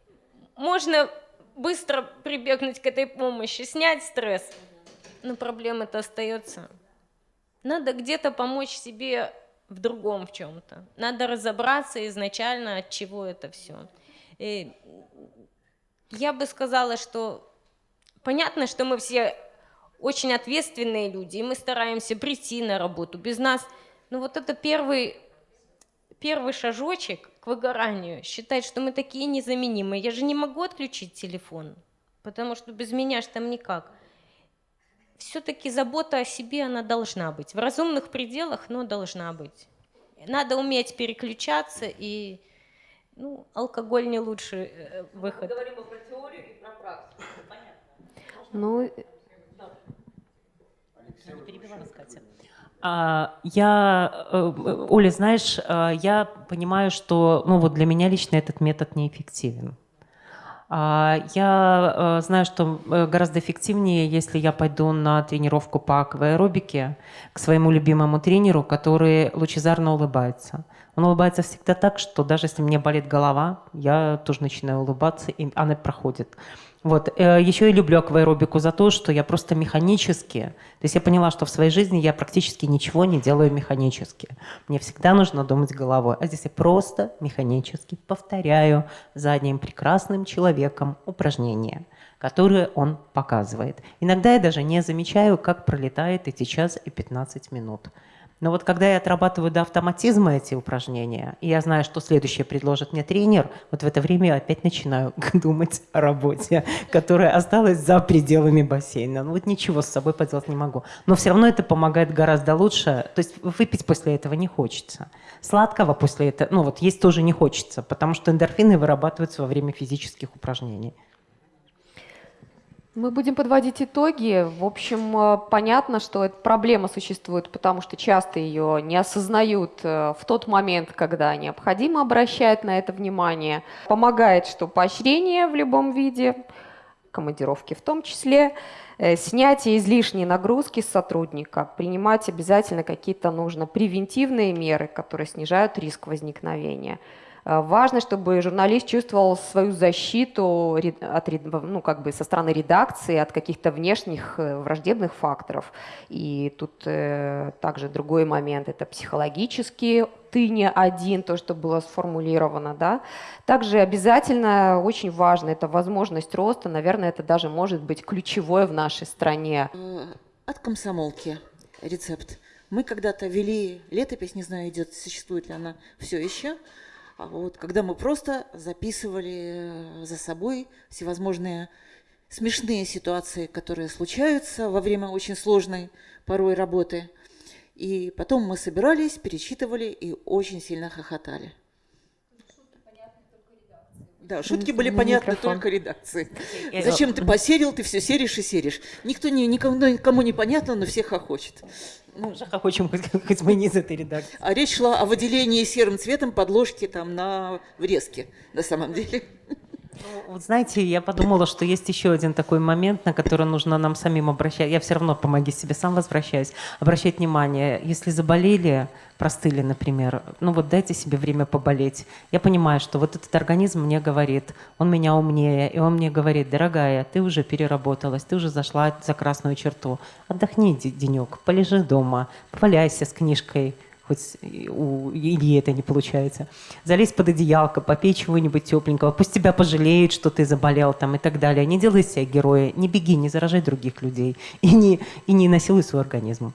Speaker 10: Можно быстро прибегнуть к этой помощи, снять стресс, но проблема-то остается. Надо где-то помочь себе в другом в чем-то. Надо разобраться изначально, от чего это все. И я бы сказала, что понятно, что мы все очень ответственные люди, и мы стараемся прийти на работу. Без нас, ну вот это первый, первый шажочек к выгоранию, считать, что мы такие незаменимые. Я же не могу отключить телефон, потому что без меня ж там никак. Все-таки забота о себе, она должна быть. В разумных пределах, но должна быть. Надо уметь переключаться, и ну, алкоголь не лучший э, выход. Мы
Speaker 12: говорим про теорию и про практику, понятно.
Speaker 1: Ну,
Speaker 8: а, я, э, Оля, знаешь, э, я понимаю, что ну, вот для меня лично этот метод неэффективен. А, я знаю, что гораздо эффективнее, если я пойду на тренировку по акваэробике к своему любимому тренеру, который лучезарно улыбается. Он улыбается всегда так, что даже если мне болит голова, я тоже начинаю улыбаться, и она проходит. Вот. Э, Еще я люблю акваэробику за то, что я просто механически, то есть я поняла, что в своей жизни я практически ничего не делаю механически. Мне всегда нужно думать головой. А здесь я просто механически повторяю за одним прекрасным человеком упражнения, которые он показывает. Иногда я даже не замечаю, как пролетает эти час и 15 минут. Но вот когда я отрабатываю до автоматизма эти упражнения, и я знаю, что следующее предложит мне тренер, вот в это время я опять начинаю думать о работе, которая осталась за пределами бассейна. Ну вот ничего с собой поделать не могу. Но все равно это помогает гораздо лучше. То есть выпить после этого не хочется. Сладкого после этого, ну вот есть тоже не хочется, потому что эндорфины вырабатываются во время физических упражнений.
Speaker 1: Мы будем подводить итоги. В общем, э, понятно, что эта проблема существует, потому что часто ее не осознают э, в тот момент, когда необходимо обращать на это внимание. Помогает, что поощрение в любом виде, командировки в том числе, э, снятие излишней нагрузки с сотрудника, принимать обязательно какие-то нужно превентивные меры, которые снижают риск возникновения. Э, важно, чтобы журналист чувствовал свою защиту от, ну, как бы со стороны редакции от каких-то внешних э, враждебных факторов. И тут э, также другой момент – это психологический ты не один, то, что было сформулировано. Да? Также обязательно очень важно – это возможность роста. Наверное, это даже может быть ключевое в нашей стране.
Speaker 2: Э, от комсомолки рецепт. Мы когда-то вели летопись, не знаю, идет, существует ли она все еще, вот, когда мы просто записывали э, за собой всевозможные смешные ситуации, которые случаются во время очень сложной порой работы. И потом мы собирались, перечитывали и очень сильно хохотали. Да, шутки были понятны микрофон. только редакции. Зачем ты посерил, ты все серишь и серишь. Никто не, никому, никому не понятно, но всех хохочет.
Speaker 8: Ну, уже хохочем, хоть, хоть мы не из этой редакции.
Speaker 2: А речь шла о выделении серым цветом подложки там на врезке, на самом деле.
Speaker 8: Ну, вот знаете, я подумала, что есть еще один такой момент, на который нужно нам самим обращать. Я все равно помоги себе, сам возвращаюсь. Обращать внимание, если заболели, простыли, например, ну вот дайте себе время поболеть. Я понимаю, что вот этот организм мне говорит, он меня умнее, и он мне говорит, дорогая, ты уже переработалась, ты уже зашла за красную черту. Отдохни денек, полежи дома, поваляйся с книжкой, хоть у Ильи это не получается. Залезь под одеялко, попей чего-нибудь тепленького, пусть тебя пожалеют, что ты заболел там и так далее. Не делай себя героя, не беги, не заражай других людей и не, и не насилуй свой организм.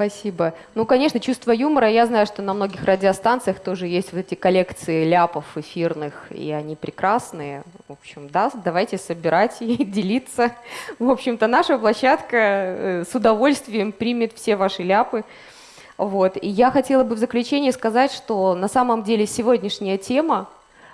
Speaker 1: Спасибо. Ну, конечно, чувство юмора. Я знаю, что на многих радиостанциях тоже есть вот эти коллекции ляпов эфирных, и они прекрасные. В общем, да, давайте собирать и делиться. В общем-то, наша площадка э, с удовольствием примет все ваши ляпы. Вот. И я хотела бы в заключение сказать, что на самом деле сегодняшняя тема,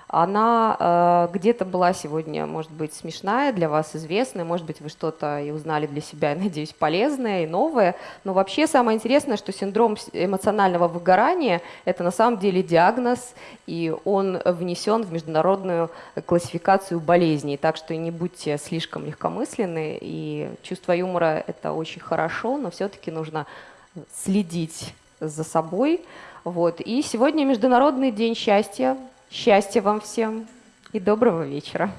Speaker 1: она э, где-то была сегодня, может быть, смешная, для вас известная, может быть, вы что-то и узнали для себя, надеюсь, полезное и новое. Но вообще самое интересное, что синдром эмоционального выгорания – это на самом деле диагноз, и он внесен в международную классификацию болезней. Так что не будьте слишком легкомысленны, и чувство юмора – это очень хорошо, но все-таки нужно следить за собой. Вот. И сегодня Международный день счастья. Счастья вам всем и доброго вечера.